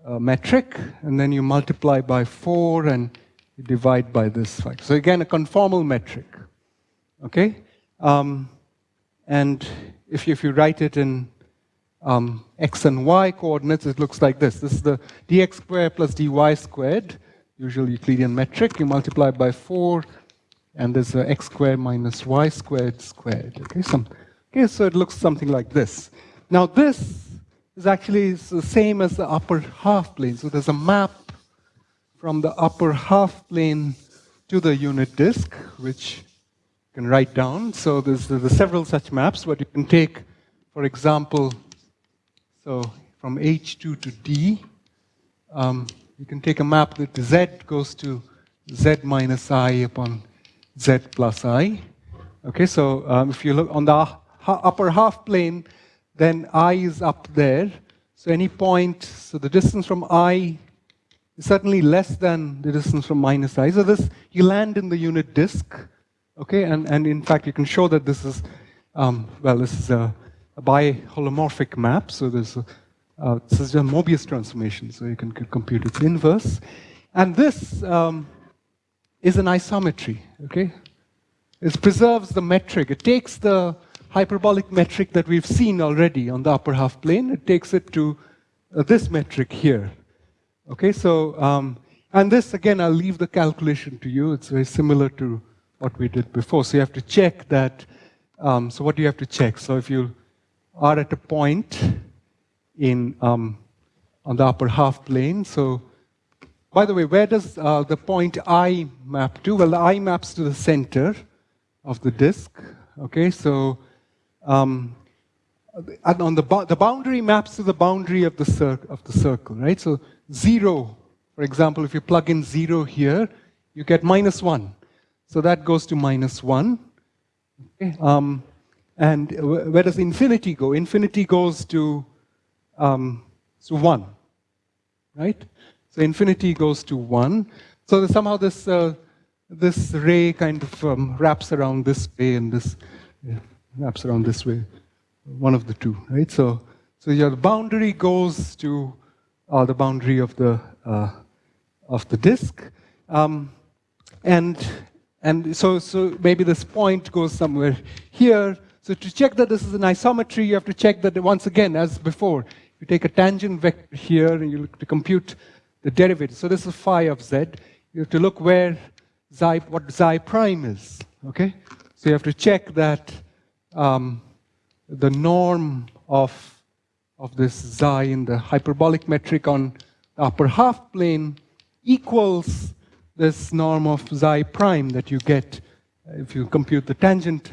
uh, metric, and then you multiply by 4 and you divide by this factor. So again, a conformal metric. Okay? Um, and if you, if you write it in um, x and y coordinates, it looks like this. This is the dx squared plus dy squared, usual Euclidean metric. You multiply by 4 and there's a x squared minus y squared squared. Okay, Some, okay, so it looks something like this. Now this is actually the same as the upper half plane. So there's a map from the upper half plane to the unit disk, which you can write down. So there's, there's several such maps, but you can take, for example, so from H2 to D, um, you can take a map that Z goes to Z minus I upon z plus i. Okay, so um, if you look on the upper half plane, then i is up there. So any point, so the distance from i is certainly less than the distance from minus i. So this, you land in the unit disk. Okay, and, and in fact, you can show that this is, um, well, this is a, a biholomorphic map. So there's a, uh, this is a Mobius transformation, so you can compute its inverse. And this, um, is an isometry, okay? It preserves the metric. It takes the hyperbolic metric that we've seen already on the upper half plane, it takes it to uh, this metric here. Okay, so, um, and this, again, I'll leave the calculation to you. It's very similar to what we did before. So you have to check that, um, so what do you have to check? So if you are at a point in, um, on the upper half plane, so by the way, where does uh, the point I map to? Well, the I maps to the center of the disk. Okay, so um, on the, the boundary maps to the boundary of the, of the circle, right? So zero, for example, if you plug in zero here, you get minus one. So that goes to minus one. Okay, um, and where does infinity go? Infinity goes to um, one, right? So infinity goes to 1. So somehow this, uh, this ray kind of um, wraps around this way and this yeah, wraps around this way. One of the two, right? So, so your boundary goes to uh, the boundary of the, uh, of the disk. Um, and and so, so maybe this point goes somewhere here. So to check that this is an isometry, you have to check that once again, as before, you take a tangent vector here and you look to compute the derivative. So this is phi of z. You have to look where xi, what xi prime is. Okay? So you have to check that um, the norm of, of this xi in the hyperbolic metric on the upper half plane equals this norm of xi prime that you get if you compute the tangent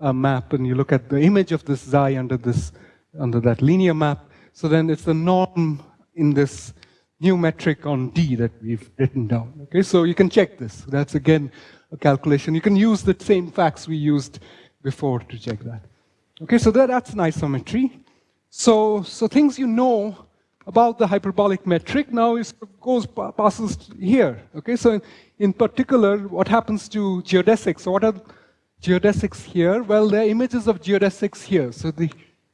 uh, map and you look at the image of this xi under this under that linear map. So then it's the norm in this new metric on D that we've written down. Okay, so you can check this. That's again a calculation. You can use the same facts we used before to check that. Okay, so that, that's an isometry. So, so things you know about the hyperbolic metric now is, goes passes here. Okay, so in, in particular, what happens to geodesics? So what are geodesics here? Well, there are images of geodesics here. So the,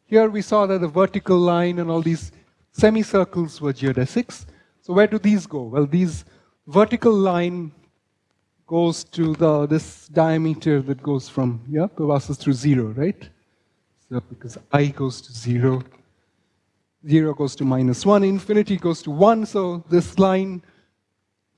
here we saw that the vertical line and all these semicircles were geodesics. So where do these go? Well, these vertical line goes to the this diameter that goes from yeah passes through zero, right? So because i goes to zero, 0 goes to minus 1, infinity goes to 1, so this line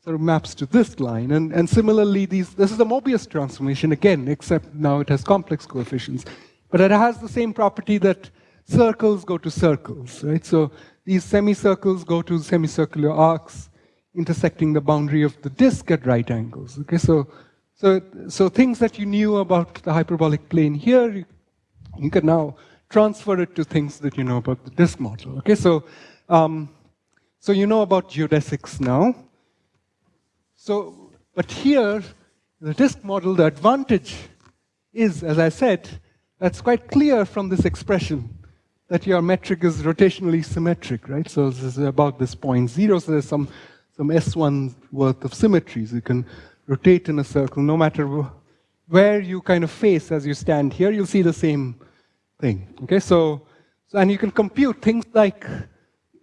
sort of maps to this line. And, and similarly, these, this is a Mobius transformation again, except now it has complex coefficients. But it has the same property that circles go to circles, right? So these semicircles go to semicircular arcs intersecting the boundary of the disk at right angles. Okay, so, so, so things that you knew about the hyperbolic plane here, you, you can now transfer it to things that you know about the disk model. Okay, so um, so you know about geodesics now. So, but here, the disk model, the advantage is, as I said, that's quite clear from this expression that your metric is rotationally symmetric, right? So this is about this point zero, so there's some, some S1 worth of symmetries. You can rotate in a circle no matter where you kind of face as you stand here, you'll see the same thing. Okay, so, so and you can compute things like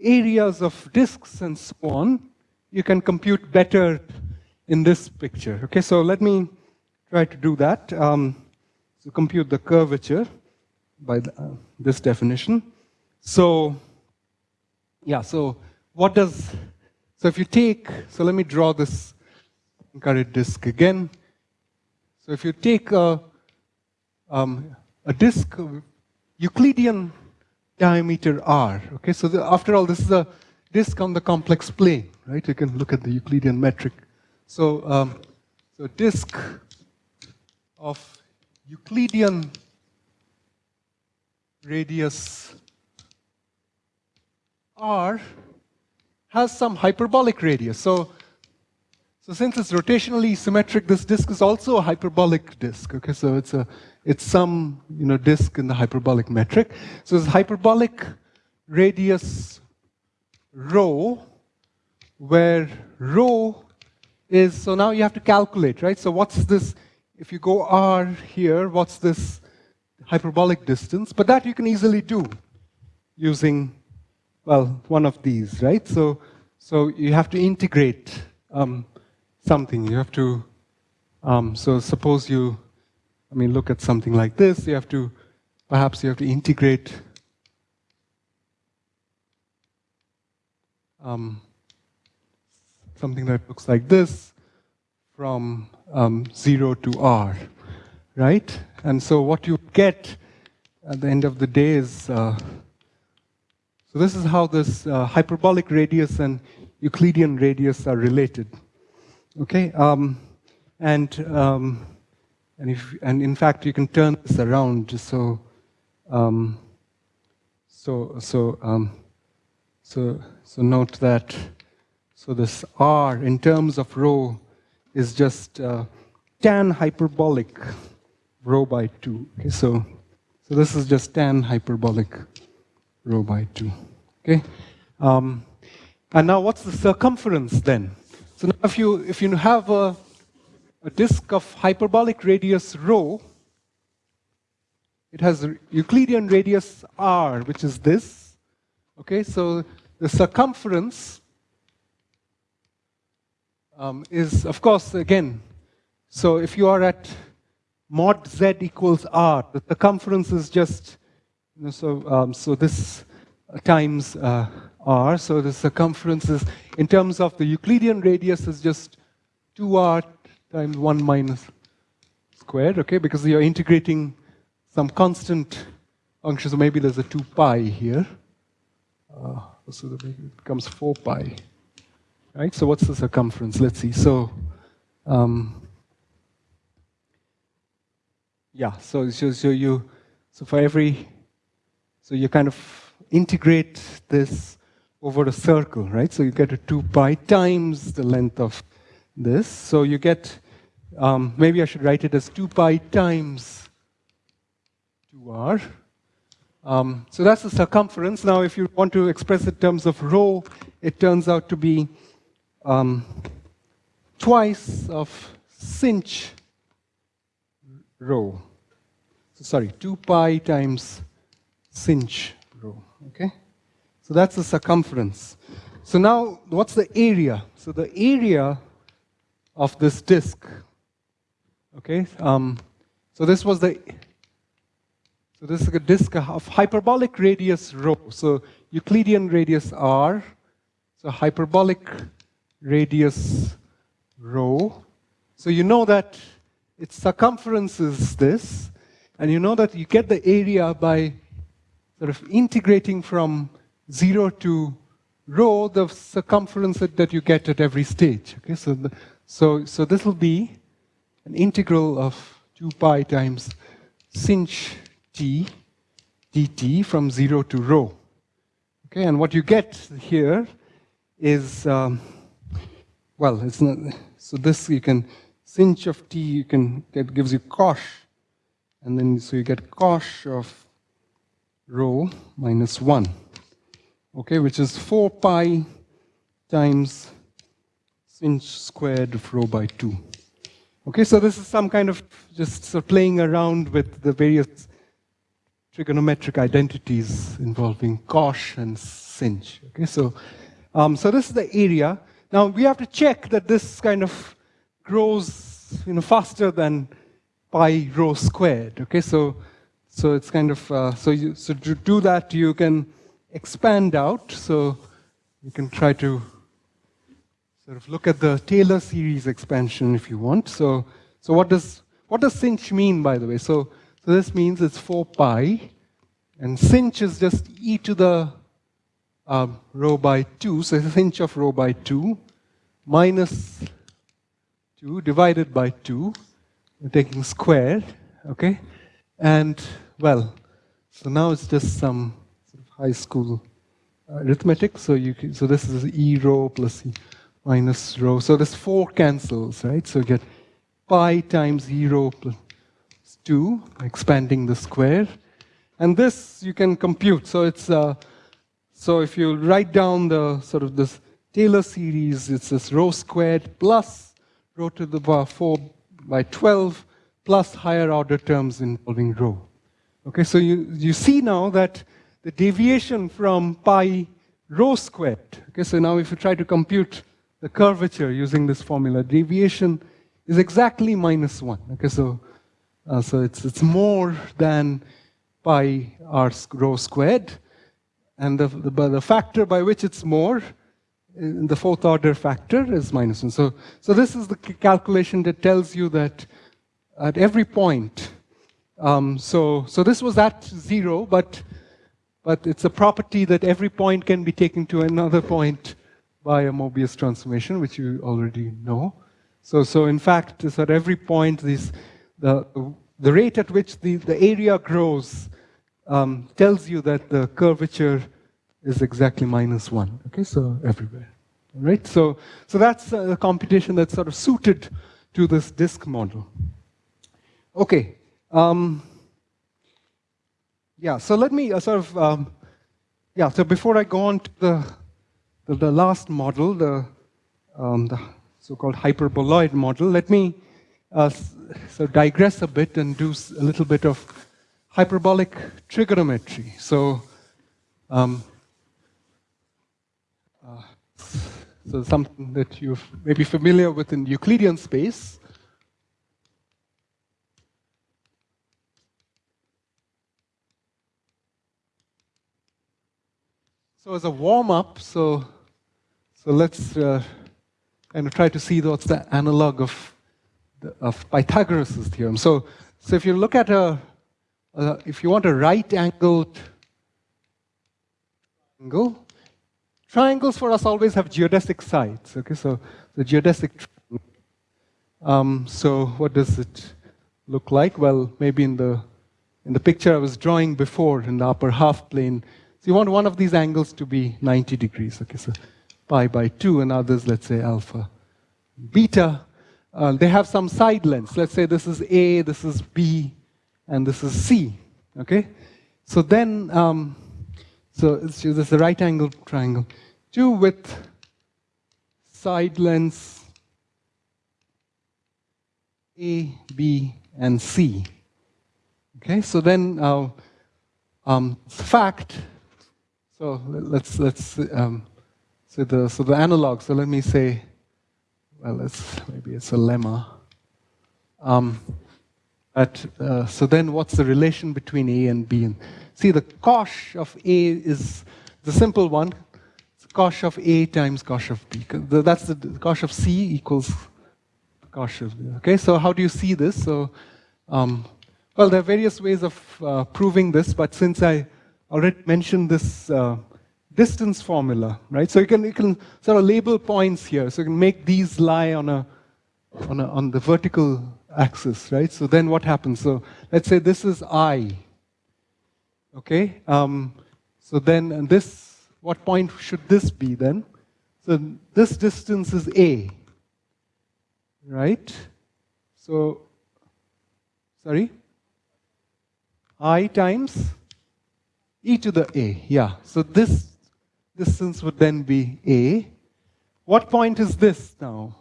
areas of disks and so on. You can compute better in this picture. Okay, so let me try to do that. Um, so compute the curvature by the, uh, this definition. So, yeah, so what does, so if you take, so let me draw this Poincaré disk again. So if you take a, um, a disk of Euclidean diameter r. Okay, so the, after all, this is a disk on the complex plane, right? You can look at the Euclidean metric. So, um, so disk of Euclidean radius r has some hyperbolic radius. So, so since it's rotationally symmetric, this disk is also a hyperbolic disk. Okay, so it's a it's some you know, disk in the hyperbolic metric. So it's hyperbolic radius rho, where rho is, so now you have to calculate, right? So what's this, if you go r here, what's this hyperbolic distance? But that you can easily do using, well, one of these, right? So, so you have to integrate um, something. You have to, um, so suppose you I mean, look at something like this. You have to, perhaps you have to integrate um, something that looks like this from um, 0 to r, right? And so what you get at the end of the day is, uh, so this is how this uh, hyperbolic radius and Euclidean radius are related, okay? Um, and um, and, if, and in fact, you can turn this around so, um, so, so, um, so, so note that, so this R in terms of rho is just uh, tan hyperbolic rho by 2. Okay, so, so this is just tan hyperbolic rho by 2. Okay, um, and now what's the circumference then? So now if you, if you have a a disk of hyperbolic radius rho. It has Euclidean radius r, which is this. Okay, so the circumference um, is, of course, again, so if you are at mod z equals r, the circumference is just, so, um, so this times uh, r, so the circumference is, in terms of the Euclidean radius, is just 2r times 1 minus squared, okay, because you're integrating some constant function. So maybe there's a 2 pi here. Uh, so that it becomes 4 pi. Right? So what's the circumference? Let's see. So, um, yeah, so, so, so you, so for every, so you kind of integrate this over a circle, right? So you get a 2 pi times the length of this. So you get, um, maybe I should write it as 2 pi times 2r. Um, so that's the circumference. Now, if you want to express it in terms of rho, it turns out to be um, twice of sinh rho. So sorry, 2 pi times rho. Okay? So that's the circumference. So now, what's the area? So the area of this disk, okay? Um, so this was the, so this is a disk of hyperbolic radius rho. So Euclidean radius r, so hyperbolic radius rho. So you know that its circumference is this, and you know that you get the area by sort of integrating from 0 to rho, the circumference that you get at every stage. Okay, so, the, so, so this will be an integral of 2 pi times sinh t dt from 0 to rho. Okay, and what you get here is, um, well, it's not, so this you can, sinh of t, you can, that gives you cosh, and then so you get cosh of rho minus 1, okay, which is 4 pi times sinh squared of rho by 2. Okay, so this is some kind of just sort of playing around with the various trigonometric identities involving cosh and sinh. Okay, so um, so this is the area. Now we have to check that this kind of grows you know, faster than pi rho squared. Okay, so so it's kind of uh, so you so to do that you can expand out. So you can try to sort of look at the Taylor series expansion if you want. So so what does what does sinh mean by the way? So so this means it's 4 pi, and sinh is just e to the um, rho by 2, so sinh of rho by 2 minus 2 divided by 2, we're taking squared, okay? And, well, so now it's just some sort of high school arithmetic, so you can, so this is e rho plus e minus rho, so this 4 cancels, right? So you get pi times e rho plus 2, expanding the square, and this you can compute, so it's uh, so if you write down the sort of this Taylor series, it's this rho squared plus rho to the power 4 by 12 plus higher order terms involving rho. Okay, so you, you see now that the deviation from pi rho squared, okay, so now if you try to compute the curvature using this formula, deviation is exactly minus 1. Okay, so, uh, so it's, it's more than pi r rho squared. And the, the, the factor by which it's more, the fourth order factor is minus 1. So, so this is the calculation that tells you that at every point, um, so, so this was at zero, but, but it's a property that every point can be taken to another point by a Mobius transformation, which you already know. So, so in fact, so at every point, these, the, the rate at which the, the area grows um, tells you that the curvature is exactly minus one. Okay, so everywhere. Right? So, so that's a computation that's sort of suited to this disk model. Okay. Um, yeah, so let me uh, sort of, um, yeah, so before I go on to the, the, the last model, the, um, the so-called hyperboloid model, let me uh, so digress a bit and do a little bit of hyperbolic trigonometry. So, um, uh, so something that you may be familiar with in Euclidean space. So as a warm-up, so so let's uh, kind of try to see what's the analog of the, of Pythagoras' theorem. So so if you look at a uh, if you want a right angled angle, triangles for us always have geodesic sides. Okay, so the geodesic. Um, so what does it look like? Well, maybe in the in the picture I was drawing before in the upper half plane. So you want one of these angles to be 90 degrees. Okay, so pi by 2 and others, let's say alpha. Beta, uh, they have some side lengths. Let's say this is A, this is B, and this is C. Okay? So then, um, so this is a right angle triangle. Two with side lengths A, B, and C. Okay, so then uh, um, fact. So let's let's um, so the so the analog. So let me say, well, it's maybe it's a lemma. Um, at, uh, so then, what's the relation between A and B? And see, the cosh of A is the simple one. It's cosh of A times cosh of B. That's the, the cosh of C equals cosh of B. Okay, so how do you see this? So um, well, there are various ways of uh, proving this, but since I already mentioned this uh, distance formula, right? So you can, you can sort of label points here. So you can make these lie on, a, on, a, on the vertical axis, right? So then what happens? So let's say this is I, okay? Um, so then this, what point should this be then? So this distance is A, right? So, sorry? i times e to the a. Yeah, so this distance would then be a. What point is this now?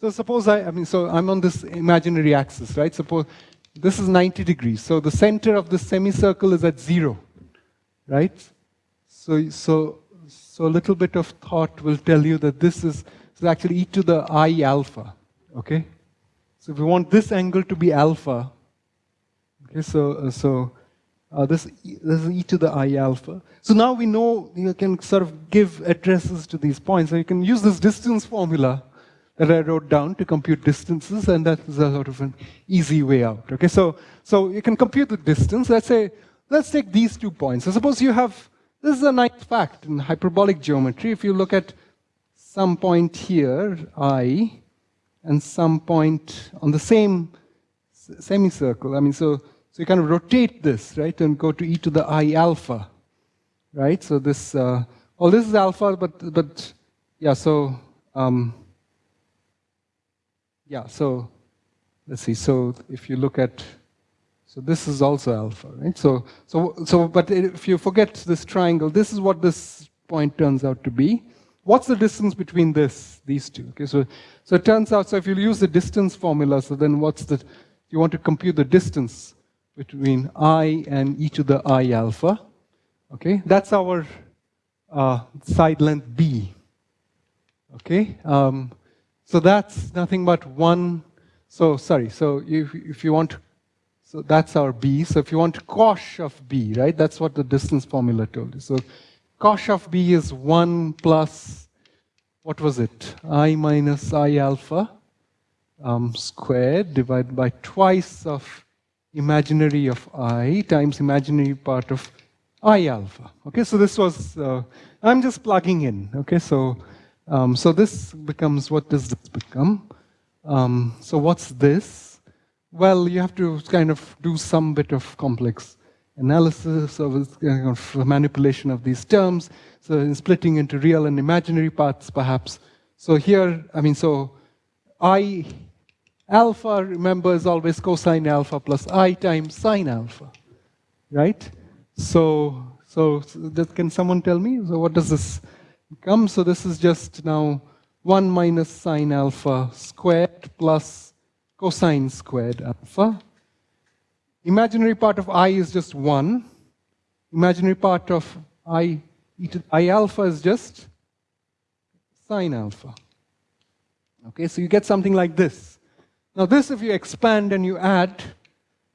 So suppose I, I mean, so I'm on this imaginary axis, right? Suppose this is 90 degrees. So the center of the semicircle is at zero, right? So, so, so a little bit of thought will tell you that this is, this is actually e to the i alpha, okay? So if we want this angle to be alpha, so, uh, so uh, this, this is e to the i alpha. So now we know you can sort of give addresses to these points. So you can use this distance formula that I wrote down to compute distances, and that is a sort of an easy way out. Okay, so, so you can compute the distance. Let's say, let's take these two points. So suppose you have, this is a nice fact in hyperbolic geometry. If you look at some point here, i, and some point on the same semicircle. I mean, so, so you kind of rotate this, right, and go to e to the i alpha, right? So this, uh, oh, this is alpha, but, but yeah, so, um, yeah, so let's see. So if you look at, so this is also alpha, right? So, so, so, but if you forget this triangle, this is what this point turns out to be. What's the distance between this, these two? Okay, so, so it turns out, so if you use the distance formula, so then what's the, you want to compute the distance between i and e to the i alpha. Okay, that's our uh, side length b. Okay, um, so that's nothing but one. So sorry. So if if you want, so that's our b. So if you want cosh of b, right? That's what the distance formula told you. So cosh of B is 1 plus, what was it? I minus I alpha um, squared divided by twice of imaginary of I times imaginary part of I alpha. Okay, so this was, uh, I'm just plugging in. Okay, so, um, so this becomes, what does this become? Um, so what's this? Well, you have to kind of do some bit of complex analysis of, of manipulation of these terms, so in splitting into real and imaginary parts, perhaps. So here, I mean, so I alpha, remember, is always cosine alpha plus i times sine alpha, right? So, so, so can someone tell me? So what does this become? So this is just now 1 minus sine alpha squared plus cosine squared alpha Imaginary part of i is just 1. Imaginary part of i, i alpha is just sine alpha. Okay, so you get something like this. Now this, if you expand and you add,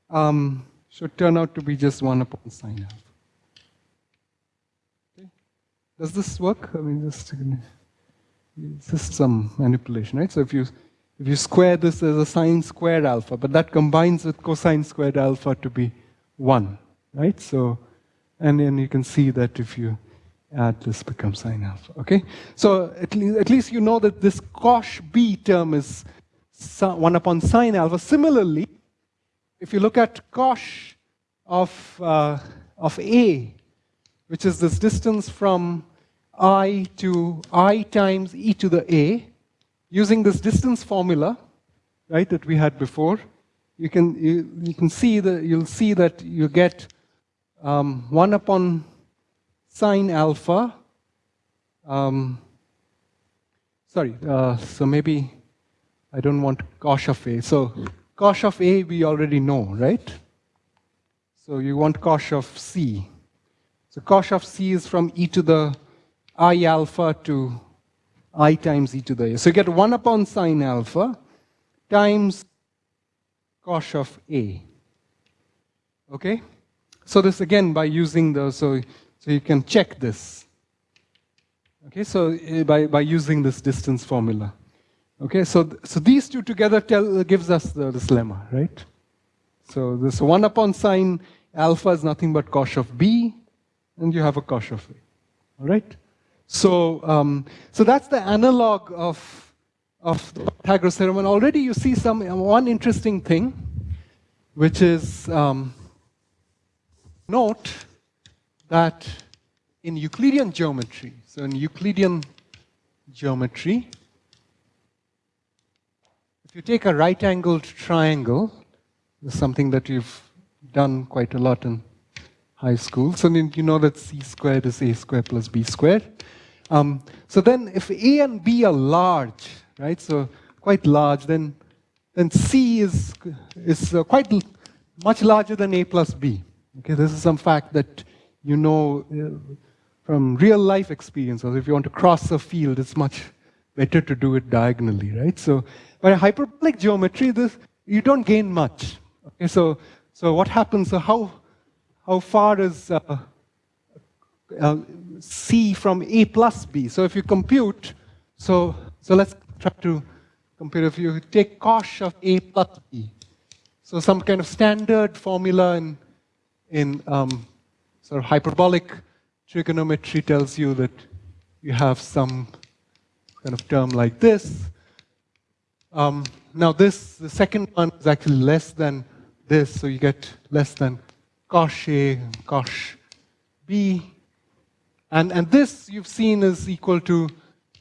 um, should turn out to be just 1 upon sine alpha. Okay. Does this work? I mean, just, just some manipulation, right? So if you If you square this, there's a sine squared alpha, but that combines with cosine squared alpha to be 1, right? So, and then you can see that if you add this becomes sine alpha, okay? So at, at least you know that this cosh b term is 1 upon sine alpha. Similarly, if you look at cosh of, uh, of a, which is this distance from i to i times e to the a, using this distance formula, right, that we had before, you can, you, you can see that, you'll see that you get um, 1 upon sine alpha. Um, sorry, uh, so maybe I don't want cosh of A. So cosh of A we already know, right? So you want cosh of C. So cosh of C is from e to the i alpha to i times e to the a. So you get 1 upon sine alpha times cosh of a. Okay? So this again by using the, so, so you can check this. Okay, so uh, by, by using this distance formula. Okay, so, so these two together tell, gives us the, this lemma, right? So this 1 upon sine alpha is nothing but cosh of b, and you have a cosh of a. All right? So, um, so that's the analog of, of the Pythagoras theorem. And already you see some one interesting thing, which is um, note that in Euclidean geometry, so in Euclidean geometry, you take a right-angled triangle, something that you've done quite a lot in high school, so you know that c squared is a squared plus b squared. Um, so then if A and B are large, right, so quite large, then, then C is, is uh, quite much larger than A plus B. Okay, this is some fact that you know uh, from real life experience, or if you want to cross a field, it's much better to do it diagonally, right? So by hyperbolic geometry, this, you don't gain much. Okay, so, so what happens, so how, how far is uh, uh, C from A plus B. So if you compute, so, so let's try to compare. If you take cosh of A plus B, so some kind of standard formula in, in um, sort of hyperbolic trigonometry tells you that you have some kind of term like this. Um, now this, the second one is actually less than this, so you get less than cosh A, cosh B, and, and this you've seen is equal to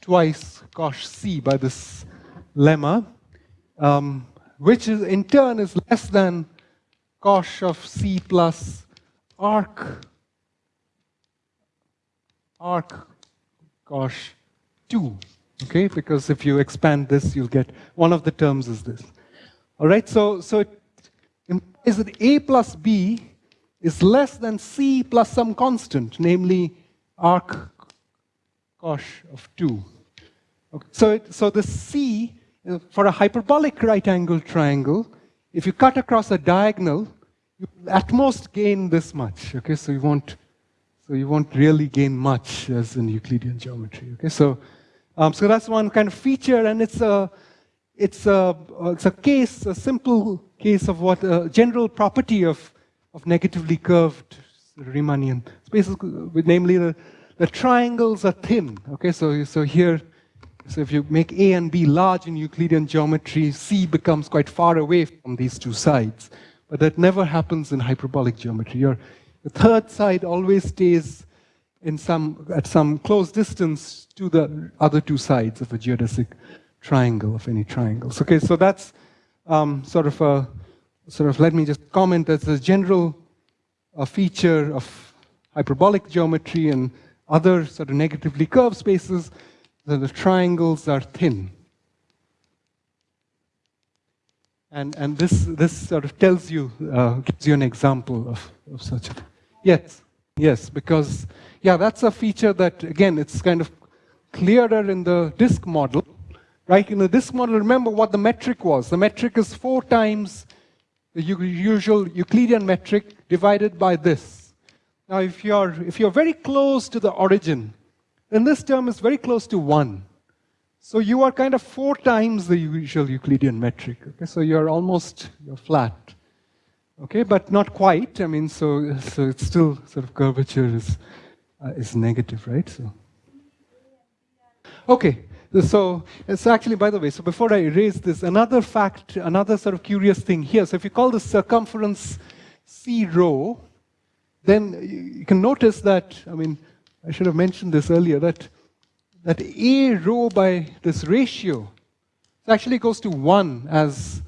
twice cosh c by this lemma, um, which is in turn is less than cosh of c plus arc arc cosh 2. Okay, because if you expand this, you'll get one of the terms is this. All right, so, so it implies that a plus b is less than c plus some constant, namely arc cosh of 2. Okay. So, it, so the C, uh, for a hyperbolic right angle triangle, if you cut across a diagonal, you at most gain this much. Okay, so you won't, so you won't really gain much as in Euclidean geometry. Okay, so, um, so that's one kind of feature, and it's a, it's a, it's a case, a simple case of what a general property of, of negatively curved Riemannian spaces, namely the, the triangles are thin. Okay, so, so here, so if you make A and B large in Euclidean geometry, C becomes quite far away from these two sides. But that never happens in hyperbolic geometry. Your, the third side always stays in some, at some close distance to the other two sides of a geodesic triangle, of any triangles. Okay, so that's um, sort of a, sort of, let me just comment as a general feature of hyperbolic geometry and other sort of negatively curved spaces, that the triangles are thin. And, and this, this sort of tells you, uh, gives you an example of, of such a thing. Yes, yes, because, yeah, that's a feature that, again, it's kind of clearer in the disk model, right? In the disk model, remember what the metric was. The metric is four times the usual Euclidean metric divided by this. Now, if you're, if you're very close to the origin, then this term is very close to 1. So you are kind of four times the usual Euclidean metric. Okay, so you're almost you're flat. Okay, but not quite. I mean, so so it's still sort of curvature is uh, is negative, right? So okay, so it's actually, by the way, so before I erase this, another fact, another sort of curious thing here. So if you call the circumference C rho, then you can notice that, I mean, I should have mentioned this earlier, that, that A rho by this ratio actually goes to 1 as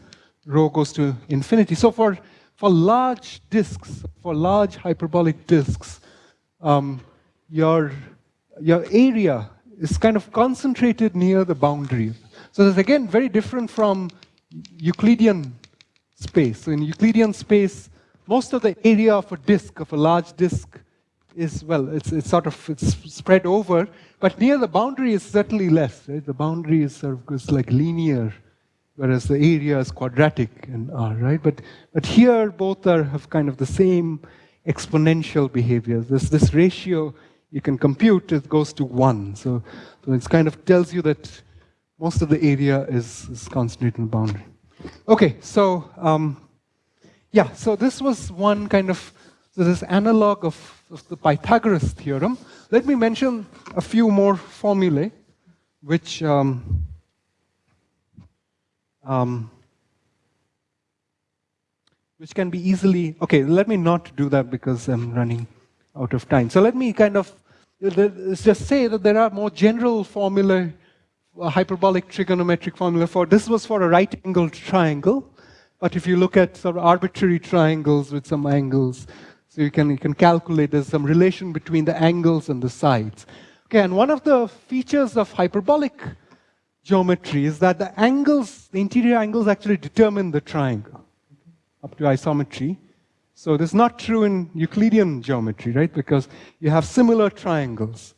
rho goes to infinity. So for, for large disks, for large hyperbolic disks, um, your, your area is kind of concentrated near the boundary. So that's again very different from Euclidean space. So in Euclidean space, most of the area of a disk, of a large disk, is, well, it's, it's sort of it's spread over, but near the boundary is certainly less. Right? The boundary is sort of like linear, whereas the area is quadratic in R, right? But, but here both are have kind of the same exponential behavior. This, this ratio you can compute, it goes to one. So, so it kind of tells you that most of the area is, is concentrated in the boundary. Okay, so um, yeah, so this was one kind of so this analog of, of the Pythagoras theorem. Let me mention a few more formulae, which um, um, which can be easily, okay, let me not do that because I'm running out of time. So let me kind of just say that there are more general formula, hyperbolic trigonometric formula for, this was for a right angled triangle, but if you look at sort of arbitrary triangles with some angles, so you can, you can calculate there's some relation between the angles and the sides. Okay, and one of the features of hyperbolic geometry is that the angles, the interior angles actually determine the triangle up to isometry. So this is not true in Euclidean geometry, right? Because you have similar triangles.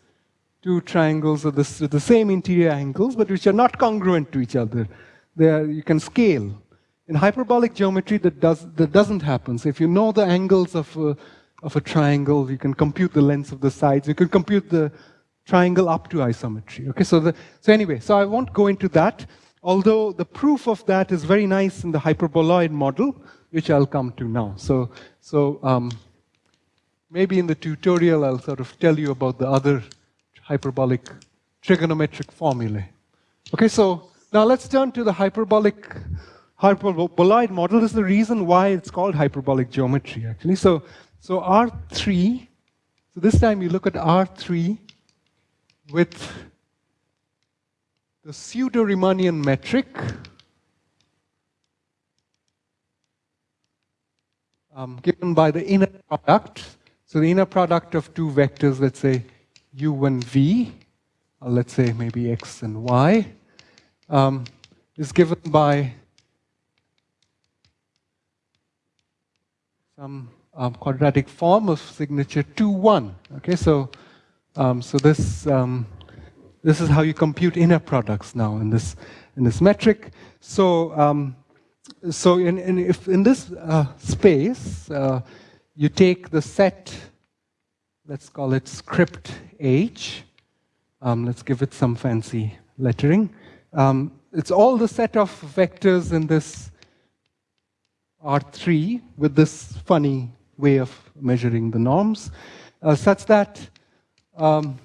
Two triangles with the, the same interior angles, but which are not congruent to each other. They are, you can scale. In hyperbolic geometry, that, does, that doesn't happen. So if you know the angles of a, of a triangle, you can compute the lengths of the sides. You can compute the triangle up to isometry. Okay, so, the, so anyway, so I won't go into that, although the proof of that is very nice in the hyperboloid model, which I'll come to now. So, so um, maybe in the tutorial I'll sort of tell you about the other hyperbolic trigonometric formulae. Okay, so now let's turn to the hyperbolic hyperboloid model. This is the reason why it's called hyperbolic geometry, actually. So, so R3, so this time you look at R3 with the pseudo-Riemannian metric, um, given by the inner product. So the inner product of two vectors, let's say u and v, or let's say maybe x and y, um, is given by some um, quadratic form of signature 2, 1. Okay, so, um, so this, um, this is how you compute inner products now in this, in this metric. So um, so in, in, if in this uh, space, uh, you take the set, let's call it script H, um, let's give it some fancy lettering. Um, it's all the set of vectors in this R3 with this funny way of measuring the norms, uh, such that um,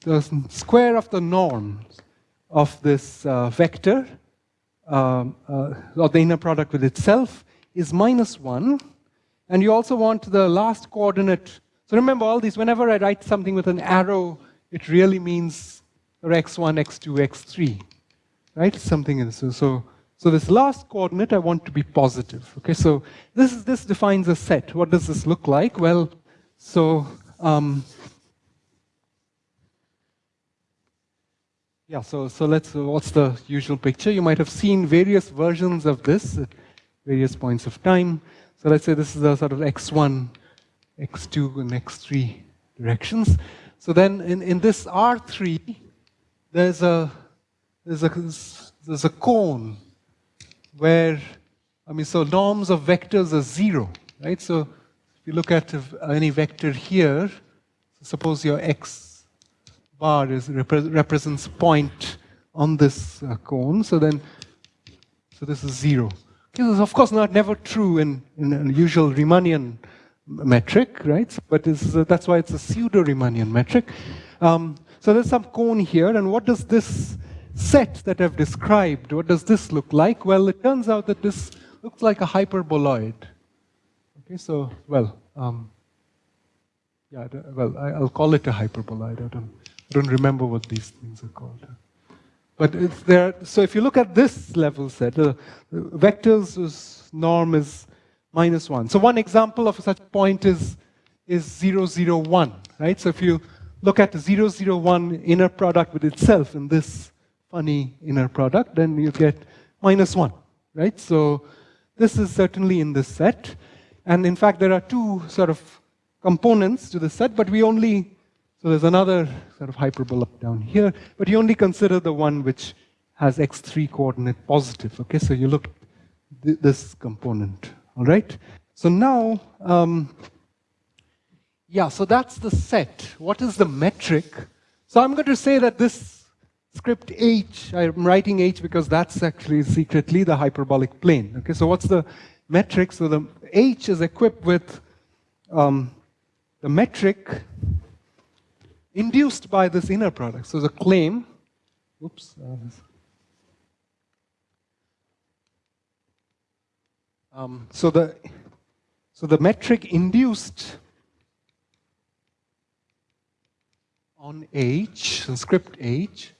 the square of the norms of this uh, vector um, uh, or the inner product with itself is minus 1. And you also want the last coordinate. So remember all these, whenever I write something with an arrow, it really means x1, x2, x3. Right? Something in this. So, so this last coordinate I want to be positive. Okay, so this, is, this defines a set. What does this look like? Well, so um, Yeah, so, so let's, uh, what's the usual picture? You might have seen various versions of this at various points of time. So let's say this is a sort of x1, x2, and x3 directions. So then in, in this R3, there's a, there's, a, there's a cone where, I mean, so norms of vectors are zero, right? So if you look at any vector here, suppose your x bar is, repre represents point on this uh, cone. So then, so this is zero. This is of course not never true in, in a usual Riemannian metric, right? But uh, that's why it's a pseudo-Riemannian metric. Um, so there's some cone here, and what does this set that I've described, what does this look like? Well, it turns out that this looks like a hyperboloid. Okay, so, well, um, yeah, well, I, will call it a hyperboloid. I don't, don't remember what these things are called. But it's there. So if you look at this level set, uh, vectors norm is minus one. So one example of such point is is 0, 0, 1, right? So if you look at the 0, 0, 1 inner product with itself in this funny inner product, then you get minus 1, right? So this is certainly in this set. And in fact, there are two sort of components to the set, but we only, so there's another sort of hyperbola down here, but you only consider the one which has x3 coordinate positive, okay? So you look th this component, all right? So now, um, yeah, so that's the set. What is the metric? So I'm going to say that this script h, I'm writing h because that's actually secretly the hyperbolic plane. Okay, so what's the metric? So the h is equipped with um, the metric induced by this inner product. So the claim, oops, uh, um, so the so the metric induced on H, on script H,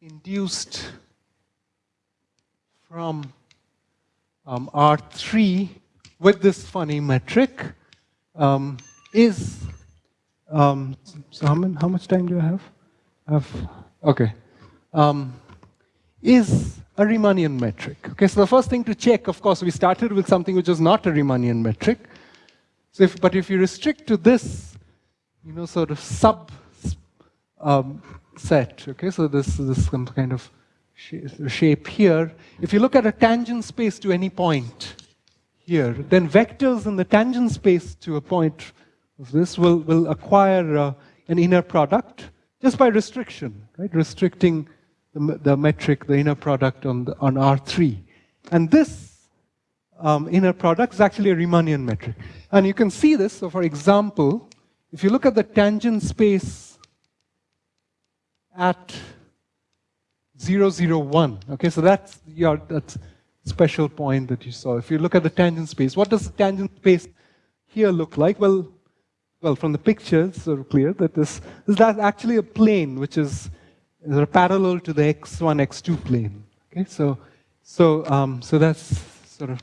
induced from um, R3 with this funny metric um, is, um, so how, many, how, much time do I have? I have okay. Um, is a Riemannian metric. Okay, so the first thing to check, of course, we started with something which is not a Riemannian metric. So if, but if you restrict to this, you know, sort of sub um, set, okay, so this, this some kind of shape here. If you look at a tangent space to any point, here, then vectors in the tangent space to a point this will, will acquire uh, an inner product just by restriction, right? Restricting the, the metric, the inner product on, the, on R3. And this um, inner product is actually a Riemannian metric. And you can see this, so for example, if you look at the tangent space at 0, 0, 1, okay, so that's your, that's special point that you saw. If you look at the tangent space, what does the tangent space here look like? Well, well, from the picture, it's sort of clear that this, is actually a plane which is, parallel to the x1, x2 plane. Okay, so, so, um, so that's sort of,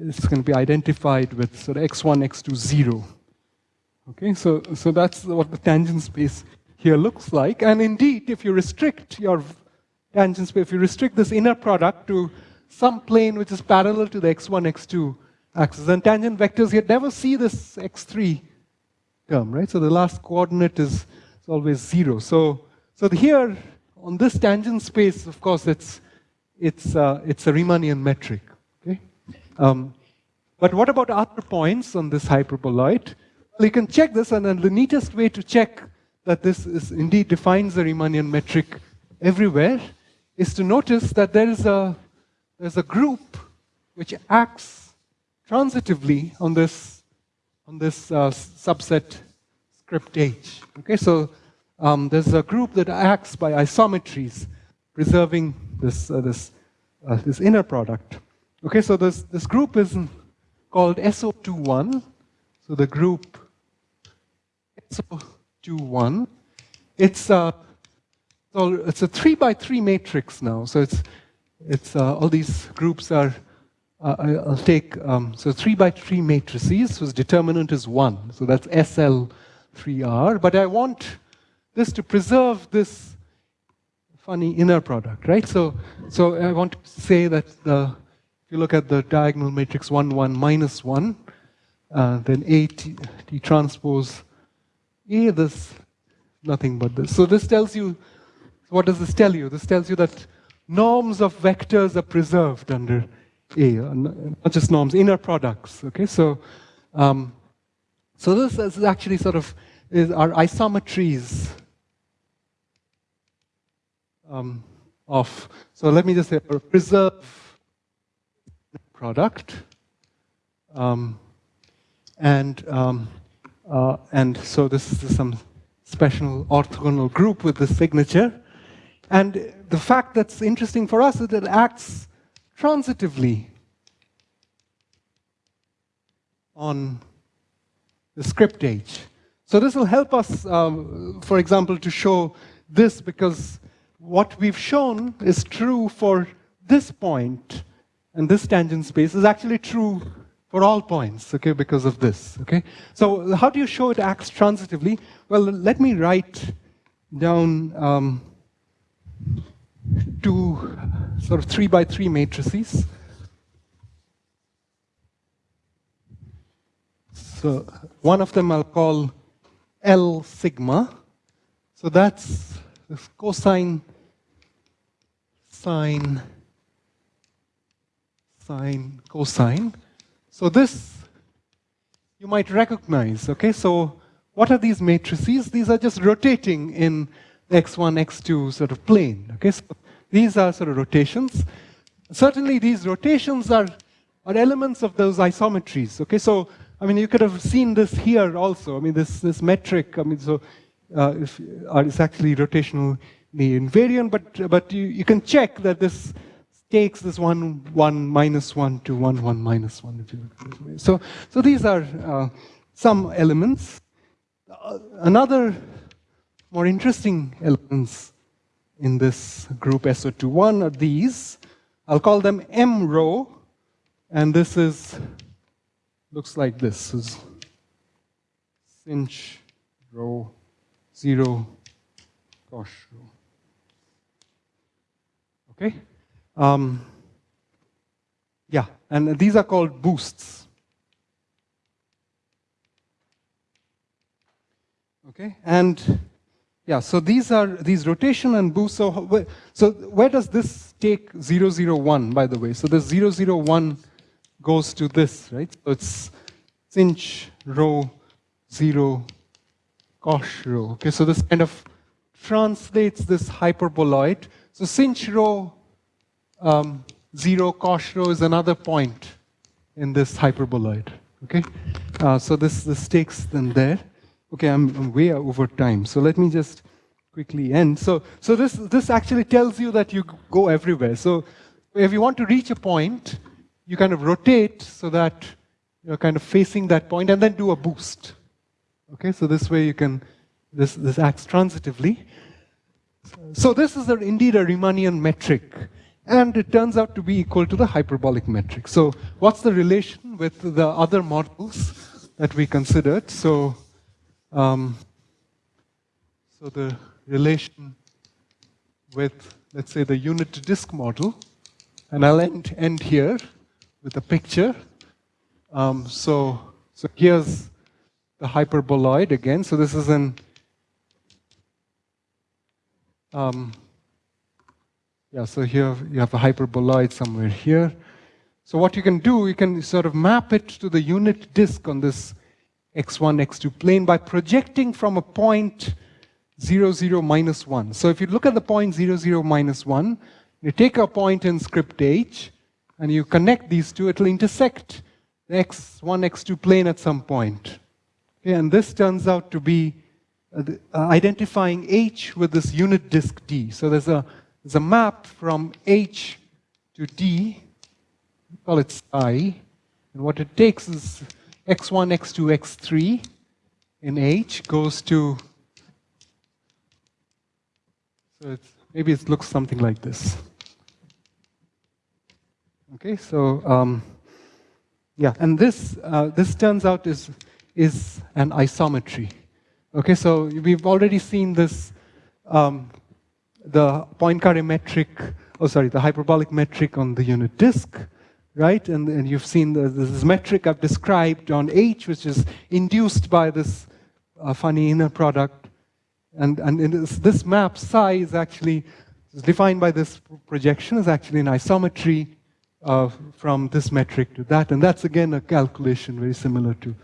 it's going to be identified with sort of x1, x2, 0. Okay, so, so that's what the tangent space here looks like. And indeed, if you restrict your tangent space, if you restrict this inner product to some plane which is parallel to the x1, x2 axis. And tangent vectors, you never see this x3 term, right? So the last coordinate is, is always zero. So, so here, on this tangent space, of course, it's, it's, uh, it's a Riemannian metric, okay? Um, but what about other points on this hyperboloid? Well, you can check this, and then the neatest way to check that this is indeed defines a Riemannian metric everywhere is to notice that there is a there's a group which acts transitively on this, on this uh, subset script H. Okay, so um, there's a group that acts by isometries, preserving this, uh, this, uh, this inner product. Okay, so this, this group is called SO21. So the group SO21, it's a, it's a three by three matrix now. So it's it's uh, all these groups are, uh, I'll take, um, so three by three matrices whose determinant is one. So that's SL3R. But I want this to preserve this funny inner product, right? So, so I want to say that the, if you look at the diagonal matrix 1, 1, minus 1, uh, then A T, T transpose A, this, nothing but this. So this tells you, what does this tell you? This tells you that norms of vectors are preserved under A, not just norms, inner products. Okay, so um, so this is actually sort of is our isometries um, of, so let me just say, a preserve product. Um, and, um, uh, and so this is some special orthogonal group with the signature. And the fact that's interesting for us is that it acts transitively on the script H. So this will help us, um, for example, to show this because what we've shown is true for this point and this tangent space is actually true for all points, okay, because of this, okay? So how do you show it acts transitively? Well, let me write down um, two sort of three by three matrices. So one of them I'll call L sigma. So that's cosine, sine, sine, cosine. So this you might recognize, okay? So what are these matrices? These are just rotating in x1, x2 sort of plane, okay? So these are sort of rotations. Certainly these rotations are, are elements of those isometries, okay? So, I mean, you could have seen this here also. I mean, this, this metric, I mean, so uh, if, uh, it's actually rotationally invariant, but, but you, you can check that this takes this 1, 1, minus 1 to 1, 1, minus 1. If you. So, so these are uh, some elements. Uh, another more interesting elements in this group SO21 are these. I'll call them M rho, and this is, looks like this. this is sinh rho 0 cosh rho. Okay? Um, yeah, and these are called boosts. Okay, and yeah, so these are these rotation and boost. So, so where does this take 001, by the way? So the 001 goes to this, right? So it's sinh rho 0 cosh rho. Okay, so this kind of translates this hyperboloid. So sinh rho um, 0 cosh rho is another point in this hyperboloid. Okay, uh, so this, this takes them there. Okay, I'm, I'm, way over time, so let me just quickly end. So, so this, this actually tells you that you go everywhere. So if you want to reach a point, you kind of rotate so that you're kind of facing that point and then do a boost. Okay, so this way you can, this, this acts transitively. So this is a, indeed a Riemannian metric and it turns out to be equal to the hyperbolic metric. So what's the relation with the other models that we considered? So, um, so the relation with, let's say, the unit disk model, and I'll end, end here with a picture. Um, so, so here's the hyperboloid again. So this is an um, yeah, so here you have a hyperboloid somewhere here. So what you can do, you can sort of map it to the unit disk on this x1, x2 plane by projecting from a point 0, 0, minus 1. So if you look at the point 0, 0, minus 1, you take a point in script h, and you connect these two, it will intersect the x1, x2 plane at some point. Okay, and this turns out to be uh, uh, identifying h with this unit disk d. So there's a is a map from H to D, we call it I, and what it takes is x1, x2, x3 in H goes to, so it's, maybe it looks something like this. Okay, so um, yeah, and this uh, this turns out is is an isometry. Okay, so we've already seen this um, the Poincare metric, oh sorry, the hyperbolic metric on the unit disk, right? And, and you've seen the, this metric I've described on H, which is induced by this uh, funny inner product. And, and this, this map psi is actually is defined by this projection is actually an isometry uh, from this metric to that. And that's again a calculation very similar to.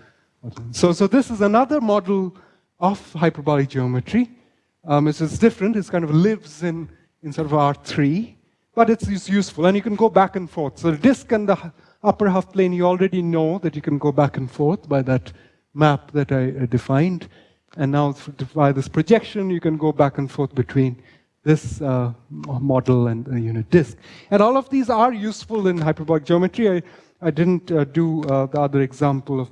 So, so this is another model of hyperbolic geometry. Um, it's, it's, different. It kind of lives in, in sort of R3, but it's, it's useful, and you can go back and forth. So the disk and the upper half plane, you already know that you can go back and forth by that map that I uh, defined. And now by this projection, you can go back and forth between this uh, model and the unit disk. And all of these are useful in hyperbolic geometry. I, I didn't uh, do uh, the other example of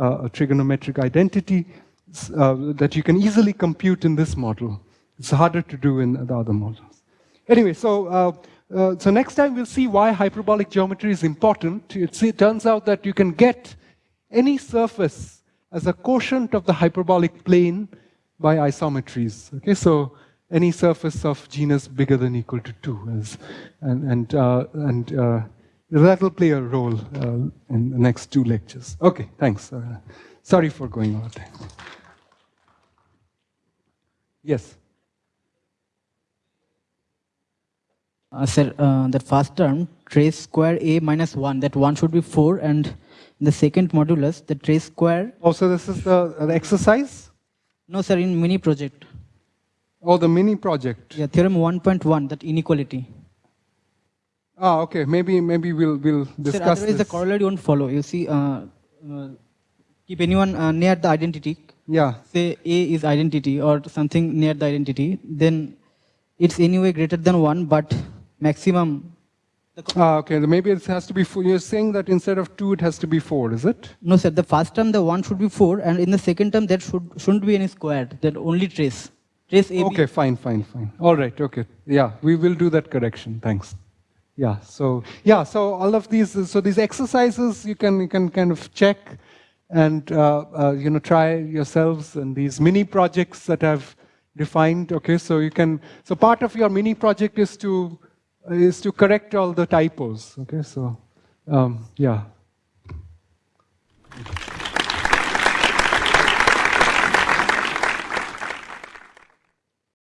uh, a trigonometric identity uh, that you can easily compute in this model. It's harder to do in the other models. Anyway, so, uh, so next time we'll see why hyperbolic geometry is important. It turns out that you can get any surface as a quotient of the hyperbolic plane by isometries. Okay, so any surface of genus bigger than equal to 2. Is, and and, uh, and uh, that will play a role uh, in the next two lectures. Okay, thanks. Uh, sorry for going over time. Yes? Uh, sir, uh, that first term, trace square a minus 1, that 1 should be 4, and the second modulus, the trace square... Oh, so this is the, the exercise? No, sir, in mini project. Oh, the mini project. Yeah, theorem 1.1, that inequality. Ah, okay. Maybe maybe we'll we'll discuss Sir, otherwise this. the corollary won't follow. You see, uh, uh, keep anyone uh, near the identity. Yeah. Say A is identity or something near the identity, then it's anyway greater than 1, but maximum... Ah, okay. Maybe it has to be four. You're saying that instead of 2, it has to be 4, is it? No, sir. The first term, the 1 should be 4, and in the second term, there should, shouldn't be any squared. That only trace. Trace AB. Okay, fine, fine, fine. All right, okay. Yeah, we will do that correction. Thanks. Yeah, so yeah, so all of these, so these exercises you can you can kind of check and uh, uh, you know try yourselves and these mini projects that I've defined. Okay, so you can so part of your mini project is to uh, is to correct all the typos. Okay, so um, yeah.